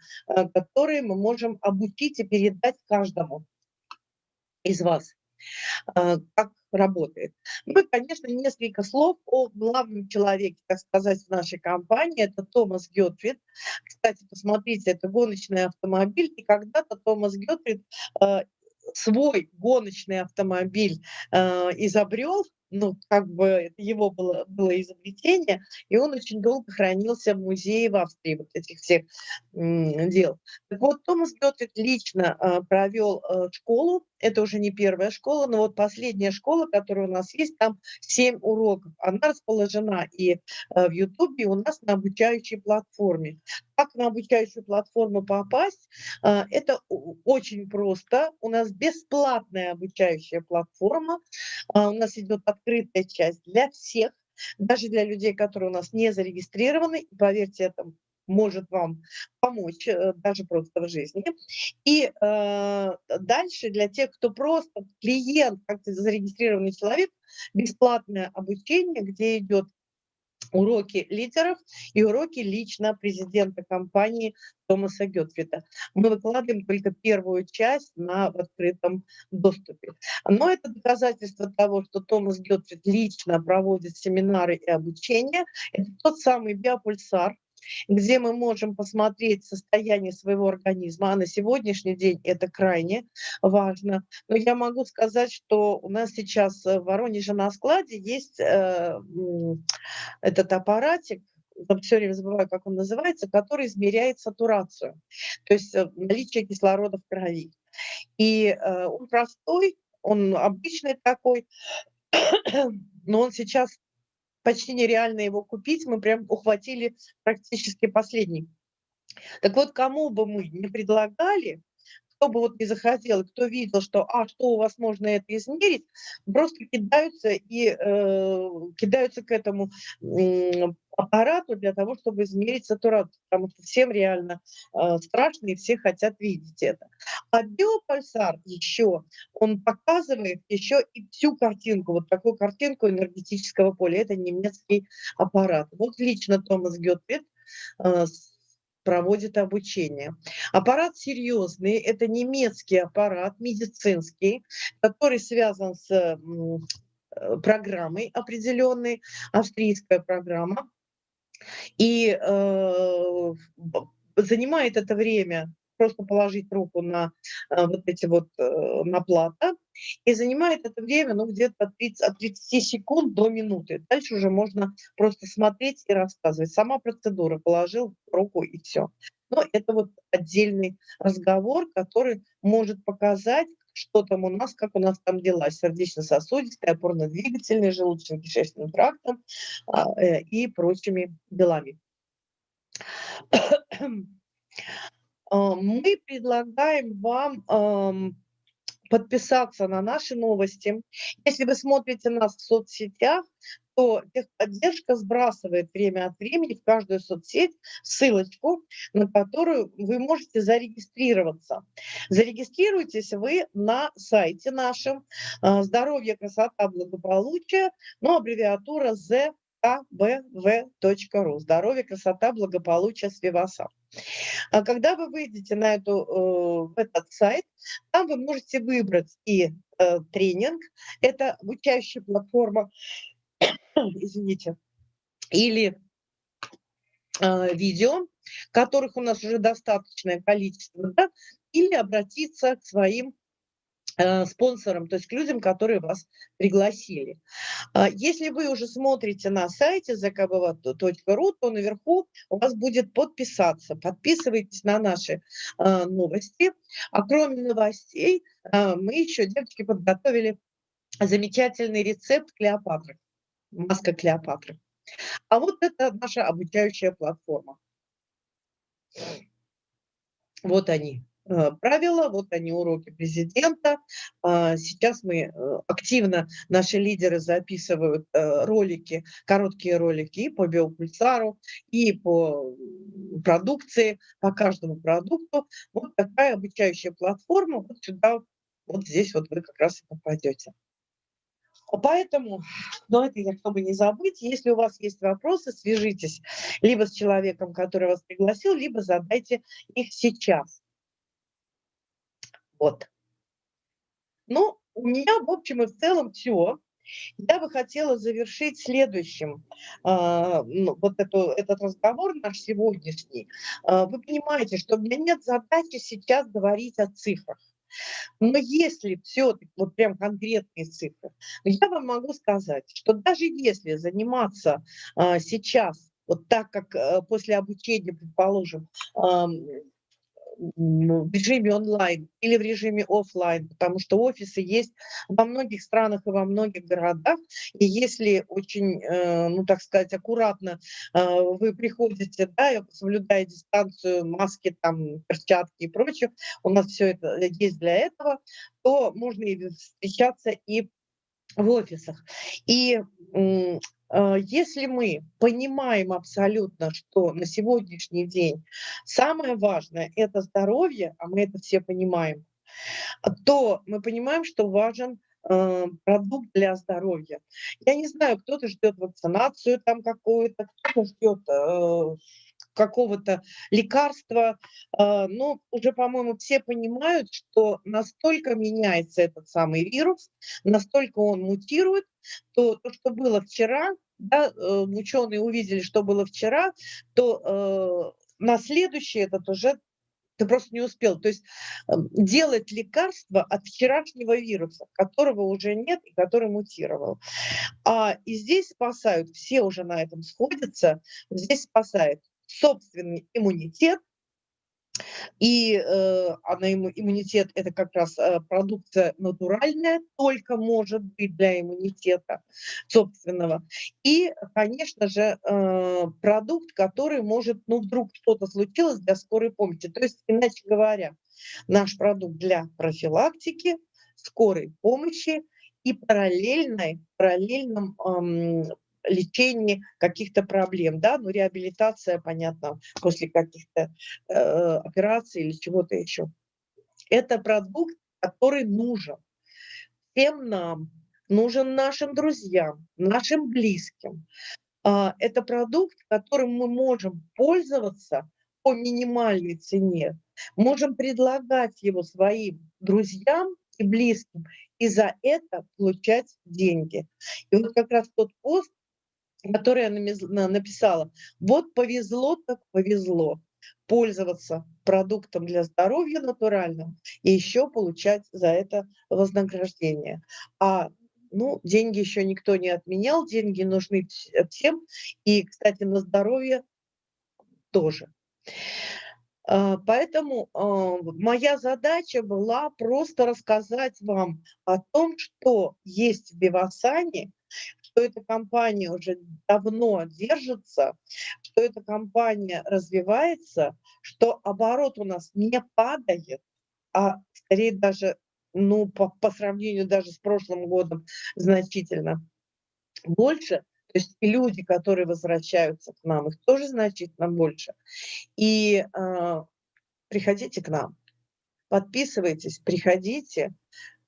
которые мы можем обучить и передать каждому из вас, а, как работает. Ну и, конечно, несколько слов о главном человеке, так сказать, в нашей компании. Это Томас Гетфрид. Кстати, посмотрите, это гоночный автомобиль. И когда-то Томас Гетфрид а, свой гоночный автомобиль э, изобрел, ну, как бы его было, было изобретение, и он очень долго хранился в музее в Австрии, вот этих всех дел. Так вот, Томас Гетвик лично э, провел э, школу, это уже не первая школа, но вот последняя школа, которая у нас есть, там 7 уроков. Она расположена и э, в Ютубе, у нас на обучающей платформе. Как на обучающую платформу попасть? Э, это очень просто. У нас бесплатная обучающая платформа. Э, у нас идет открытая часть для всех, даже для людей, которые у нас не зарегистрированы. Поверьте, это может вам помочь э, даже просто в жизни. И э, дальше для тех, кто просто клиент, как-то зарегистрированный человек, бесплатное обучение, где идет уроки лидеров и уроки лично президента компании Томаса Гетфрита. Мы выкладываем только первую часть на в открытом доступе. Но это доказательство того, что Томас Гетфрид лично проводит семинары и обучение. Это тот самый биопульсар, где мы можем посмотреть состояние своего организма, а на сегодняшний день это крайне важно. Но я могу сказать, что у нас сейчас в Воронеже на складе есть э, этот аппаратик, все время забываю, как он называется, который измеряет сатурацию, то есть э, наличие кислорода в крови. И э, он простой, он обычный такой, но он сейчас почти нереально его купить, мы прям ухватили практически последний. Так вот, кому бы мы не предлагали, кто бы вот не захотел, кто видел, что, а, что у вас можно это измерить, просто кидаются и э, кидаются к этому э, аппарату для того, чтобы измерить сатурацию, потому что всем реально э, страшно и все хотят видеть это. А биопульсар еще, он показывает еще и всю картинку, вот такую картинку энергетического поля. Это немецкий аппарат. Вот лично Томас Гетвит э, проводит обучение. Аппарат серьезный, это немецкий аппарат, медицинский, который связан с э, программой определенной, австрийская программа. И э, занимает это время просто положить руку на э, вот эти вот, э, на плата, и занимает это время, ну, где-то от 30, от 30 секунд до минуты. Дальше уже можно просто смотреть и рассказывать. Сама процедура, положил руку и все. Но это вот отдельный разговор, который может показать, что там у нас, как у нас там дела сердечно-сосудистой, опорно-двигательной, желудочно-кишечным трактом а, э, и прочими делами. А, мы предлагаем вам подписаться на наши новости. Если вы смотрите нас в соцсетях, то техподдержка сбрасывает время от времени в каждую соцсеть ссылочку, на которую вы можете зарегистрироваться. Зарегистрируйтесь вы на сайте нашем а, «Здоровье, красота, благополучие», но аббревиатура Z kbv.ru. Здоровье, красота, благополучие с Виваса. А когда вы выйдете на эту, э, этот сайт, там вы можете выбрать и э, тренинг, это обучающая платформа, извините, или э, видео, которых у нас уже достаточное количество, да, или обратиться к своим спонсорам, то есть к людям, которые вас пригласили. А, если вы уже смотрите на сайте zakbv.ru, то наверху у вас будет подписаться. Подписывайтесь на наши а, новости. А кроме новостей, а, мы еще, девочки, подготовили замечательный рецепт Клеопатры, маска Клеопатры. А вот это наша обучающая платформа. Вот они. Э, правила, вот они уроки президента. А, сейчас мы э, активно, наши лидеры записывают э, ролики, короткие ролики и по биопульсару, и по продукции, по каждому продукту. Вот такая обучающая платформа, вот сюда, вот здесь вот вы как раз и попадете. Поэтому, но это я, чтобы не забыть, если у вас есть вопросы, свяжитесь либо с человеком, который вас пригласил, либо задайте их сейчас. Вот. Ну, у меня, в общем и в целом, все. Я бы хотела завершить следующим э, вот эту, этот разговор наш сегодняшний. Э, вы понимаете, что у меня нет задачи сейчас говорить о цифрах. Но если все-таки, вот прям конкретные цифры, я вам могу сказать, что даже если заниматься э, сейчас, вот так как э, после обучения, предположим, э, в режиме онлайн или в режиме офлайн, потому что офисы есть во многих странах и во многих городах. И если очень, э, ну так сказать, аккуратно э, вы приходите, да, соблюдая дистанцию, маски, там, перчатки и прочее, у нас все это есть для этого, то можно и встречаться и в офисах. И если мы понимаем абсолютно, что на сегодняшний день самое важное – это здоровье, а мы это все понимаем, то мы понимаем, что важен э, продукт для здоровья. Я не знаю, кто-то ждет вакцинацию там какую-то, кто-то ждет э, какого-то лекарства, а, но уже, по-моему, все понимают, что настолько меняется этот самый вирус, настолько он мутирует, то то, что было вчера, да, э, ученые увидели, что было вчера, то э, на следующий этот уже ты просто не успел. То есть эм, делать лекарство от вчерашнего вируса, которого уже нет и который мутировал. А, и здесь спасают, все уже на этом сходятся, здесь спасает собственный иммунитет, и э, она, иммунитет – это как раз э, продукция натуральная, только может быть для иммунитета собственного. И, конечно же, э, продукт, который может, ну, вдруг что-то случилось для скорой помощи. То есть, иначе говоря, наш продукт для профилактики, скорой помощи и параллельной, параллельном эм, лечении каких-то проблем, да, ну, реабилитация, понятно, после каких-то э, операций или чего-то еще. Это продукт, который нужен всем нам, нужен нашим друзьям, нашим близким. А, это продукт, которым мы можем пользоваться по минимальной цене, можем предлагать его своим друзьям и близким, и за это получать деньги. И вот как раз тот пост, которое я написала. Вот повезло, так повезло пользоваться продуктом для здоровья натуральным и еще получать за это вознаграждение. А ну, деньги еще никто не отменял, деньги нужны всем, и, кстати, на здоровье тоже. А, поэтому а, моя задача была просто рассказать вам о том, что есть в Бивасане, что эта компания уже давно держится, что эта компания развивается, что оборот у нас не падает, а скорее даже ну, по, по сравнению даже с прошлым годом значительно больше. То есть люди, которые возвращаются к нам, их тоже значительно больше. И э, приходите к нам, подписывайтесь, приходите.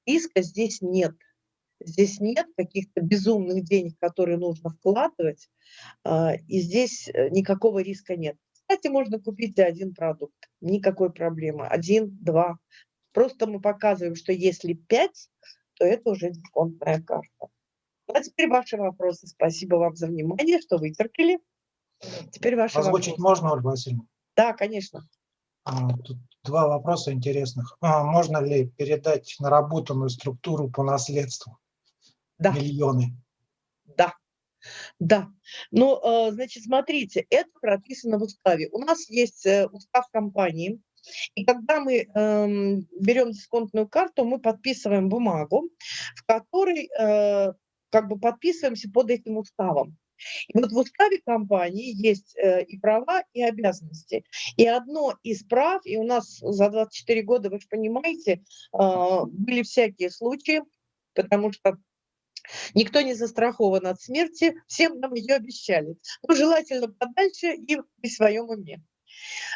Риска здесь нет. Здесь нет каких-то безумных денег, которые нужно вкладывать, а, и здесь э, никакого риска нет. Кстати, можно купить один продукт, никакой проблемы, один, два. Просто мы показываем, что если пять, то это уже дисконтная карта. Ну, а теперь ваши вопросы. Спасибо вам за внимание, что вытерпели. Теперь ваши Озвучить вопросы. можно, Ольга Васильевна? Да, конечно. А, тут Два вопроса интересных. А, можно ли передать наработанную структуру по наследству? Да. Миллионы. Да, да. Ну, э, значит, смотрите, это прописано в уставе. У нас есть э, устав компании, и когда мы э, берем дисконтную карту, мы подписываем бумагу, в которой э, как бы подписываемся под этим уставом. И вот в уставе компании есть э, и права, и обязанности. И одно из прав, и у нас за 24 года, вы же понимаете, э, были всякие случаи, потому что Никто не застрахован от смерти, всем нам ее обещали. Но желательно подальше и при своем уме.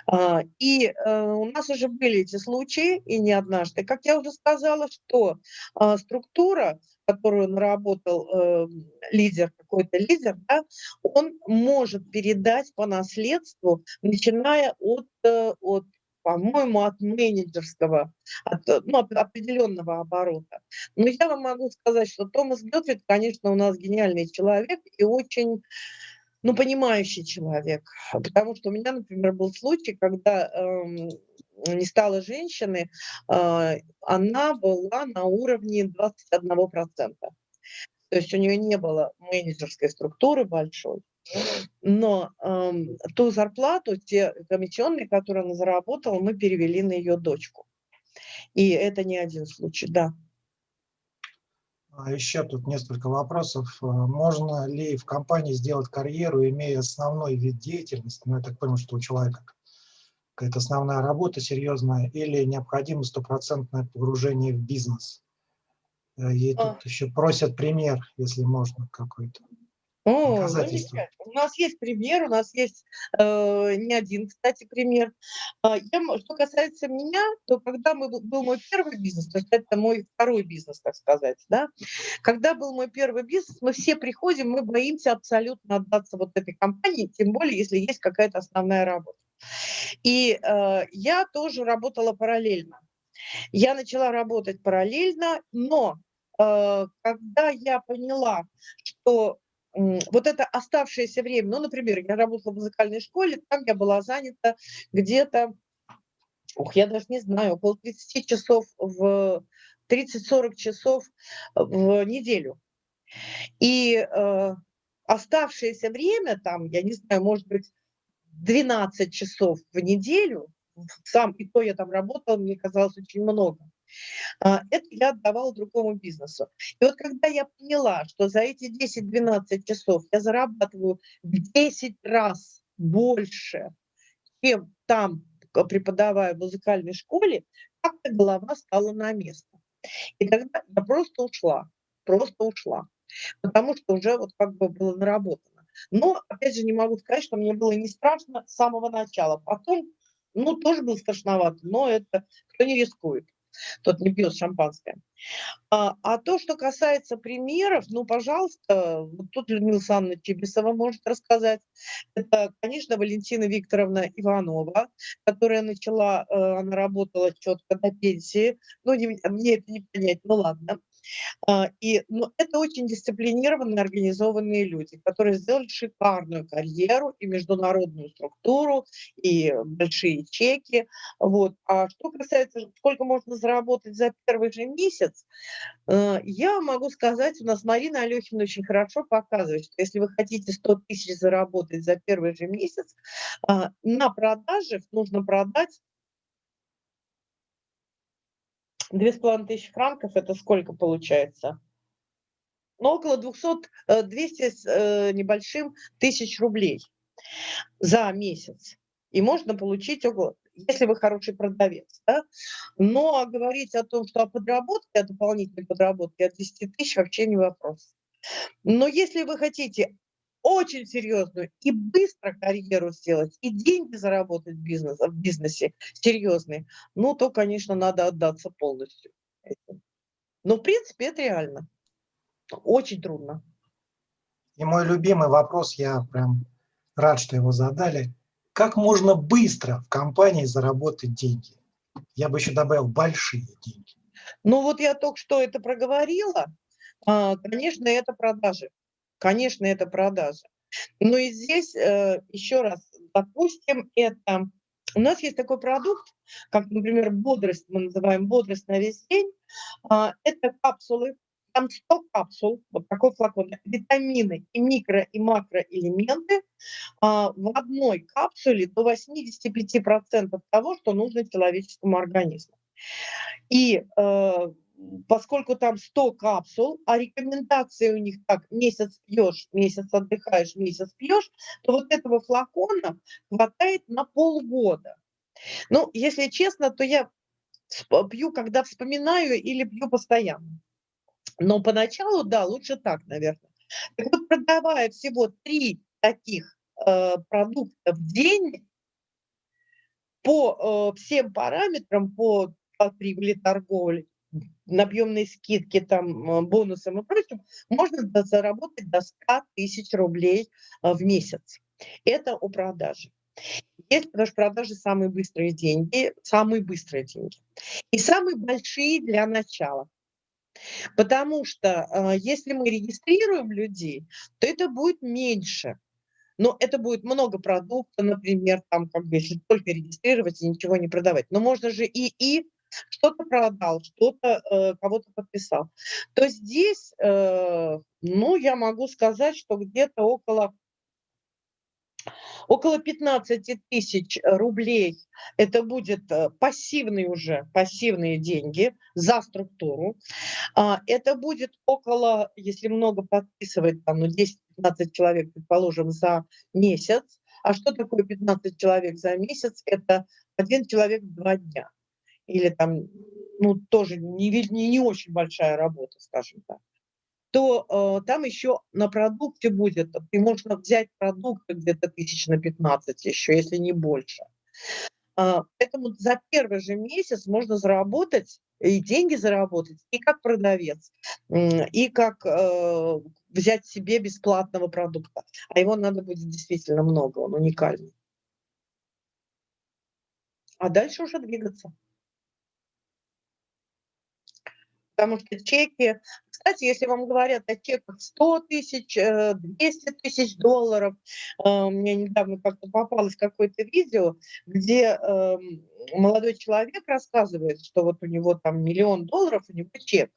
А, и э, у нас уже были эти случаи, и не однажды. Как я уже сказала, что а, структура, которую наработал э, лидер, какой-то лидер, да, он может передать по наследству, начиная от, э, от по-моему, от менеджерского, от ну, определенного оборота. Но я вам могу сказать, что Томас Гетфрид, конечно, у нас гениальный человек и очень ну, понимающий человек. Потому что у меня, например, был случай, когда э, не стало женщины, э, она была на уровне 21%. То есть у нее не было менеджерской структуры большой но э, ту зарплату, те комиссионные, которые она заработала, мы перевели на ее дочку. И это не один случай, да. А еще тут несколько вопросов. Э, можно ли в компании сделать карьеру, имея основной вид деятельности, ну, я так понимаю, что у человека какая-то основная работа серьезная, или необходимо стопроцентное погружение в бизнес? Э, и тут а. еще просят пример, если можно, какой-то. О, У нас есть пример, у нас есть э, не один, кстати, пример. А, я, что касается меня, то когда мы, был мой первый бизнес, то есть это мой второй бизнес, так сказать, да, когда был мой первый бизнес, мы все приходим, мы боимся абсолютно отдаться вот этой компании, тем более, если есть какая-то основная работа. И э, я тоже работала параллельно. Я начала работать параллельно, но э, когда я поняла, что вот это оставшееся время, ну, например, я работала в музыкальной школе, там я была занята где-то, ух, я даже не знаю, около 30 часов в 30-40 часов в неделю. И э, оставшееся время, там, я не знаю, может быть, 12 часов в неделю, сам и то я там работала, мне казалось очень много. А, это я отдавала другому бизнесу. И вот когда я поняла, что за эти 10-12 часов я зарабатываю в 10 раз больше, чем там преподавая в музыкальной школе, как-то голова стала на место. И тогда я просто ушла, просто ушла, потому что уже вот как бы было наработано. Но, опять же, не могу сказать, что мне было не страшно с самого начала. Потом, ну, тоже было страшновато, но это кто не рискует тот не пьет шампанское. А, а то, что касается примеров, ну, пожалуйста, вот тут Людмила Александровна Чебисова может рассказать. Это, конечно, Валентина Викторовна Иванова, которая начала, э, она работала четко до пенсии. Ну, не, мне это не понять, ну ладно. А, и, ну, это очень дисциплинированные, организованные люди, которые сделали шикарную карьеру и международную структуру, и большие чеки. Вот. А что касается, сколько можно заработать за первый же месяц, э, я могу сказать, у нас Марина Алехина очень хорошо показывает, что если вы хотите 100 тысяч заработать за первый же месяц, а, на продажах нужно продать Две с половиной тысячи франков – это сколько получается? Ну, около 200, 200 э, с э, небольшим тысяч рублей за месяц. И можно получить около, если вы хороший продавец. Да? Но говорить о том, что о подработке, о дополнительной подработке от 10 тысяч вообще не вопрос. Но если вы хотите очень серьезную и быстро карьеру сделать, и деньги заработать в, бизнес, в бизнесе серьезные, ну, то, конечно, надо отдаться полностью. Но, в принципе, это реально. Очень трудно. И мой любимый вопрос, я прям рад, что его задали. Как можно быстро в компании заработать деньги? Я бы еще добавил большие деньги. Ну вот я только что это проговорила. А, конечно, это продажи. Конечно, это продажа. Но и здесь, э, еще раз, допустим, это У нас есть такой продукт, как, например, бодрость, мы называем бодрость на весь день. А, это капсулы, там 100 капсул, вот такой флакон, витамины и микро- и макроэлементы а, в одной капсуле до 85% того, что нужно человеческому организму. И э, поскольку там 100 капсул, а рекомендации у них так, месяц пьешь, месяц отдыхаешь, месяц пьешь, то вот этого флакона хватает на полгода. Ну, если честно, то я пью, когда вспоминаю, или пью постоянно. Но поначалу, да, лучше так, наверное. Так вот, продавая всего три таких э, продукта в день, по э, всем параметрам, по, по торговли, набъемные скидки, там, э, бонусам и прочим, можно заработать до 100 тысяч рублей э, в месяц. Это о продаже. Есть, потому что продажи самые быстрые деньги, самые быстрые деньги. И самые большие для начала. Потому что э, если мы регистрируем людей, то это будет меньше. Но это будет много продукта, например, там, как бы, если только регистрировать и ничего не продавать. Но можно же и, и что-то продал, что-то э, кого-то подписал. То здесь, э, ну, я могу сказать, что где-то около около 15 тысяч рублей это будет э, пассивные уже, пассивные деньги за структуру. А, это будет около, если много подписывать, там, ну, 10-15 человек, предположим, за месяц. А что такое 15 человек за месяц? Это один человек в два дня. Или там, ну, тоже не, не, не очень большая работа, скажем так то э, там еще на продукте будет, ты можешь взять продукты где-то тысяч на 15 еще, если не больше. Э, поэтому за первый же месяц можно заработать и деньги заработать, и как продавец, и как э, взять себе бесплатного продукта. А его надо будет действительно много, он уникальный. А дальше уже двигаться. Потому что чеки, кстати, если вам говорят о чеках 100 тысяч, 200 э, тысяч долларов, э, мне недавно как-то попалось какое-то видео, где эм, молодой человек рассказывает, что вот у него там миллион долларов, у него чек.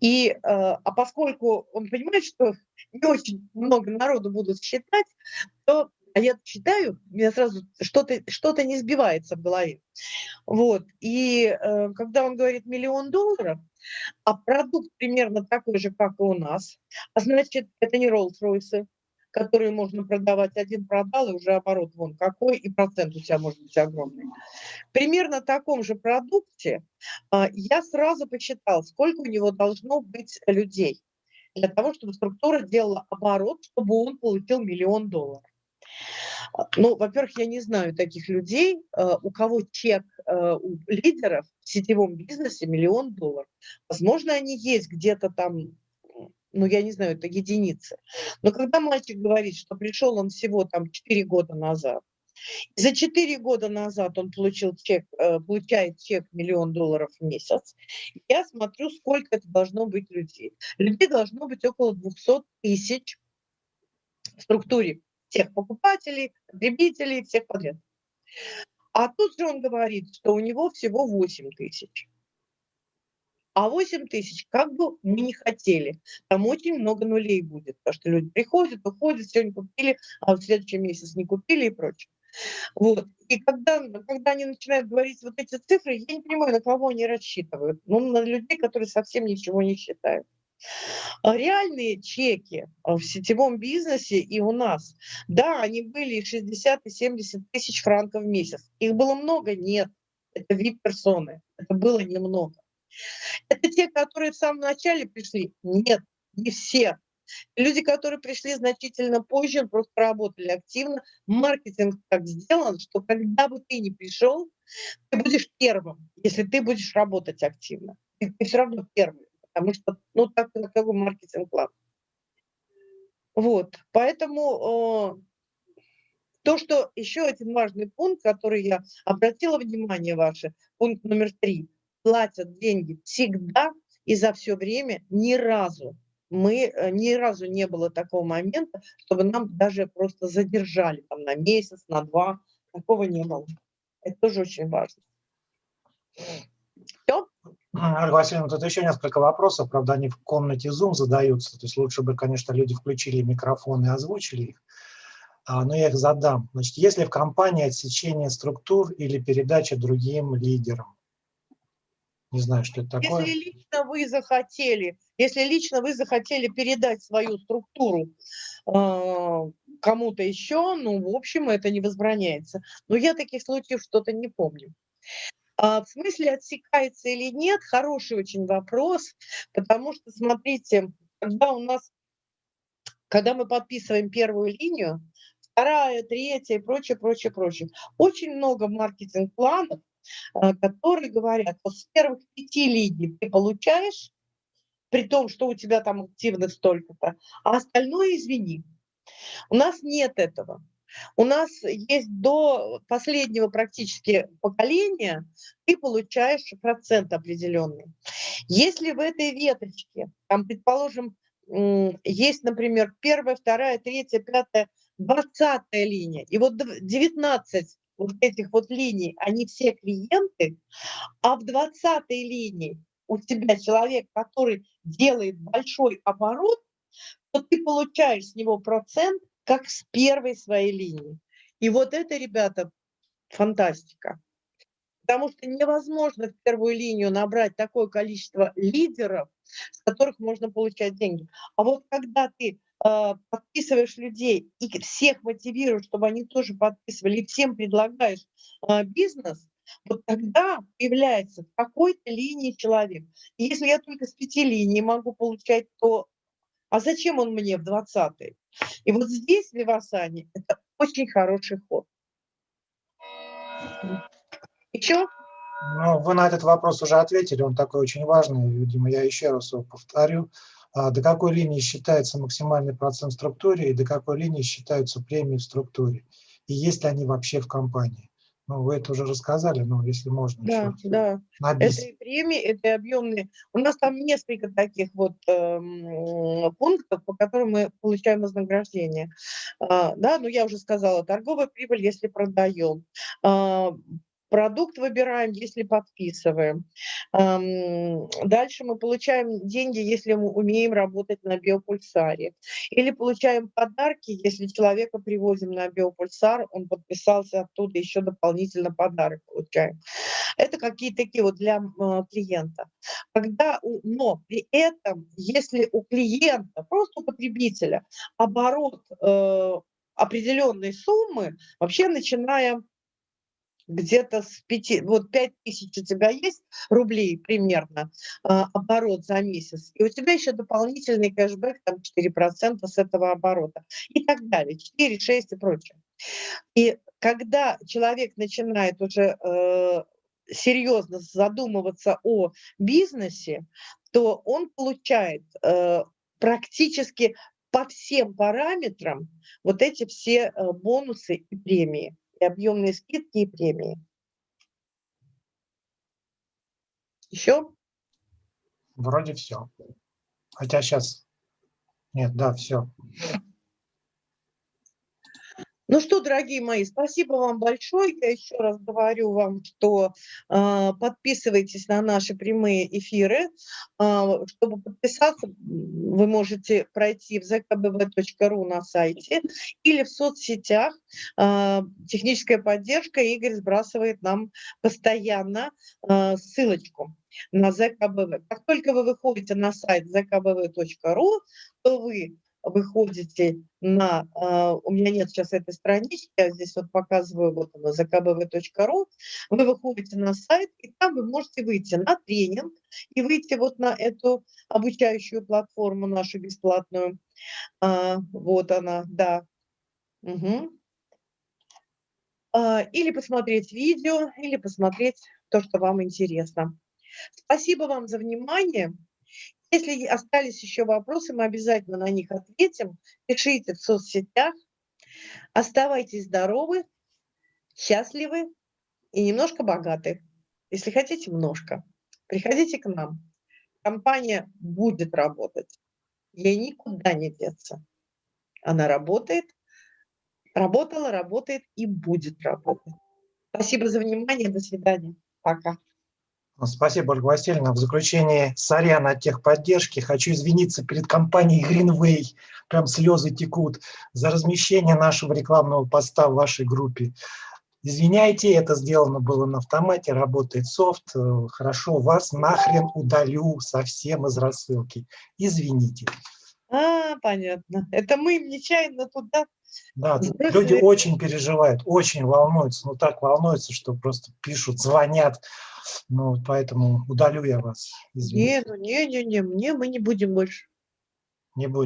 И, э, а поскольку он понимает, что не очень много народу будут считать, то а я читаю, меня сразу что-то что, -то, не сбивается в голове. Вот. И э, когда он говорит миллион долларов, а продукт примерно такой же, как и у нас, а значит, это не Rolls-Royce, которые можно продавать, один продал, и уже оборот вон какой, и процент у тебя может быть огромный. Примерно в таком же продукте э, я сразу посчитал, сколько у него должно быть людей для того, чтобы структура делала оборот, чтобы он получил миллион долларов. Ну, во-первых, я не знаю таких людей, э, у кого чек э, у лидеров в сетевом бизнесе миллион долларов. Возможно, они есть где-то там, ну, я не знаю, это единицы. Но когда мальчик говорит, что пришел он всего там 4 года назад, за 4 года назад он получил чек, получает чек миллион долларов в месяц. Я смотрю, сколько это должно быть людей. Людей должно быть около 200 тысяч в структуре всех покупателей, потребителей, всех подряд. А тут же он говорит, что у него всего 8 тысяч. А 8 тысяч как бы мы не хотели. Там очень много нулей будет, потому что люди приходят, уходят, сегодня купили, а в следующий месяц не купили и прочее. Вот. И когда, когда они начинают говорить вот эти цифры, я не понимаю, на кого они рассчитывают. Ну, на людей, которые совсем ничего не считают. А реальные чеки а, в сетевом бизнесе и у нас, да, они были 60 и 70 тысяч франков в месяц. Их было много? Нет. Это вип-персоны. Это было немного. Это те, которые в самом начале пришли? Нет, не все. Люди, которые пришли значительно позже, просто работали активно. Маркетинг так сделан, что когда бы ты не пришел, ты будешь первым, если ты будешь работать активно. Ты, ты все равно первый потому что, ну, так как маркетинг-план. Вот, поэтому э, то, что еще один важный пункт, который я обратила внимание ваше, пункт номер три, платят деньги всегда и за все время ни разу. Мы, э, ни разу не было такого момента, чтобы нам даже просто задержали там на месяц, на два, такого не было. Это тоже очень важно. Все? Ольга Васильевна, тут еще несколько вопросов, правда, они в комнате Zoom задаются, то есть лучше бы, конечно, люди включили микрофон и озвучили их, а, но я их задам. Значит, если в компании отсечение структур или передача другим лидерам? Не знаю, что это такое. Если лично вы захотели, если лично вы захотели передать свою структуру э, кому-то еще, ну, в общем, это не возбраняется. Но я таких случаев что-то не помню. А в смысле отсекается или нет, хороший очень вопрос, потому что, смотрите, когда у нас, когда мы подписываем первую линию, вторая, третья и прочее, прочее, прочее, очень много маркетинг-планов, а, которые говорят, что с первых пяти линий ты получаешь, при том, что у тебя там активных столько-то, а остальное извини. У нас нет этого. У нас есть до последнего практически поколения, ты получаешь процент определенный. Если в этой веточке, там, предположим, есть, например, первая, вторая, третья, пятая, двадцатая линия, и вот 19 вот этих вот линий, они все клиенты, а в двадцатой линии у тебя человек, который делает большой оборот, то ты получаешь с него процент как с первой своей линии. И вот это, ребята, фантастика. Потому что невозможно в первую линию набрать такое количество лидеров, с которых можно получать деньги. А вот когда ты э, подписываешь людей и всех мотивируешь, чтобы они тоже подписывали, и всем предлагаешь э, бизнес, вот тогда появляется в какой-то линии человек. И если я только с пяти линий могу получать, то а зачем он мне в 20-й? И вот здесь Вивасани – это очень хороший ход. Еще? Ну, вы на этот вопрос уже ответили, он такой очень важный, видимо, я еще раз его повторю. А до какой линии считается максимальный процент в структуре и до какой линии считаются премии в структуре? И есть ли они вообще в компании? Ну, вы это уже рассказали, но если можно да, еще. Да, Это и премии, это и объемные. У нас там несколько таких вот э, пунктов, по которым мы получаем вознаграждение. А, да, ну я уже сказала, торговая прибыль, если продаем. А, Продукт выбираем, если подписываем. Дальше мы получаем деньги, если мы умеем работать на биопульсаре. Или получаем подарки, если человека привозим на биопульсар, он подписался оттуда, еще дополнительно подарок получаем. Это какие-то такие вот для клиента. Когда, но при этом, если у клиента, просто у потребителя, оборот э, определенной суммы, вообще начинаем где-то с 5, вот 5 тысяч у тебя есть рублей примерно а, оборот за месяц, и у тебя еще дополнительный кэшбэк, там 4% с этого оборота и так далее, 4, 6 и прочее. И когда человек начинает уже э, серьезно задумываться о бизнесе, то он получает э, практически по всем параметрам вот эти все э, бонусы и премии объемные скидки и премии. Еще? Вроде все. Хотя сейчас... Нет, да, все. Ну что, дорогие мои, спасибо вам большое. Я еще раз говорю вам, что э, подписывайтесь на наши прямые эфиры. Э, чтобы подписаться, вы можете пройти в zkbv.ru на сайте или в соцсетях. Э, техническая поддержка. Игорь сбрасывает нам постоянно э, ссылочку на ЗКБВ. Как только вы выходите на сайт zkbv.ru, то вы выходите на, а, у меня нет сейчас этой странички, я здесь вот показываю, вот она, zkbv.ru, вы выходите на сайт, и там вы можете выйти на тренинг и выйти вот на эту обучающую платформу нашу бесплатную. А, вот она, да. Угу. Или посмотреть видео, или посмотреть то, что вам интересно. Спасибо вам за внимание. Если остались еще вопросы, мы обязательно на них ответим. Пишите в соцсетях. Оставайтесь здоровы, счастливы и немножко богаты. Если хотите, немножко. Приходите к нам. Компания будет работать. Ей никуда не деться. Она работает, работала, работает и будет работать. Спасибо за внимание. До свидания. Пока. Спасибо, Ольга Васильевна. В заключение, сорян от техподдержки, хочу извиниться перед компанией Greenway, прям слезы текут, за размещение нашего рекламного поста в вашей группе. Извиняйте, это сделано было на автомате, работает софт. Хорошо, вас нахрен удалю совсем из рассылки. Извините. А, понятно. Это мы нечаянно туда. Да, Сбросили. люди очень переживают, очень волнуются, ну так волнуются, что просто пишут, звонят. Ну, поэтому удалю я вас. Извините, Не, ну не, не, не, мне мы не будем больше. не будет.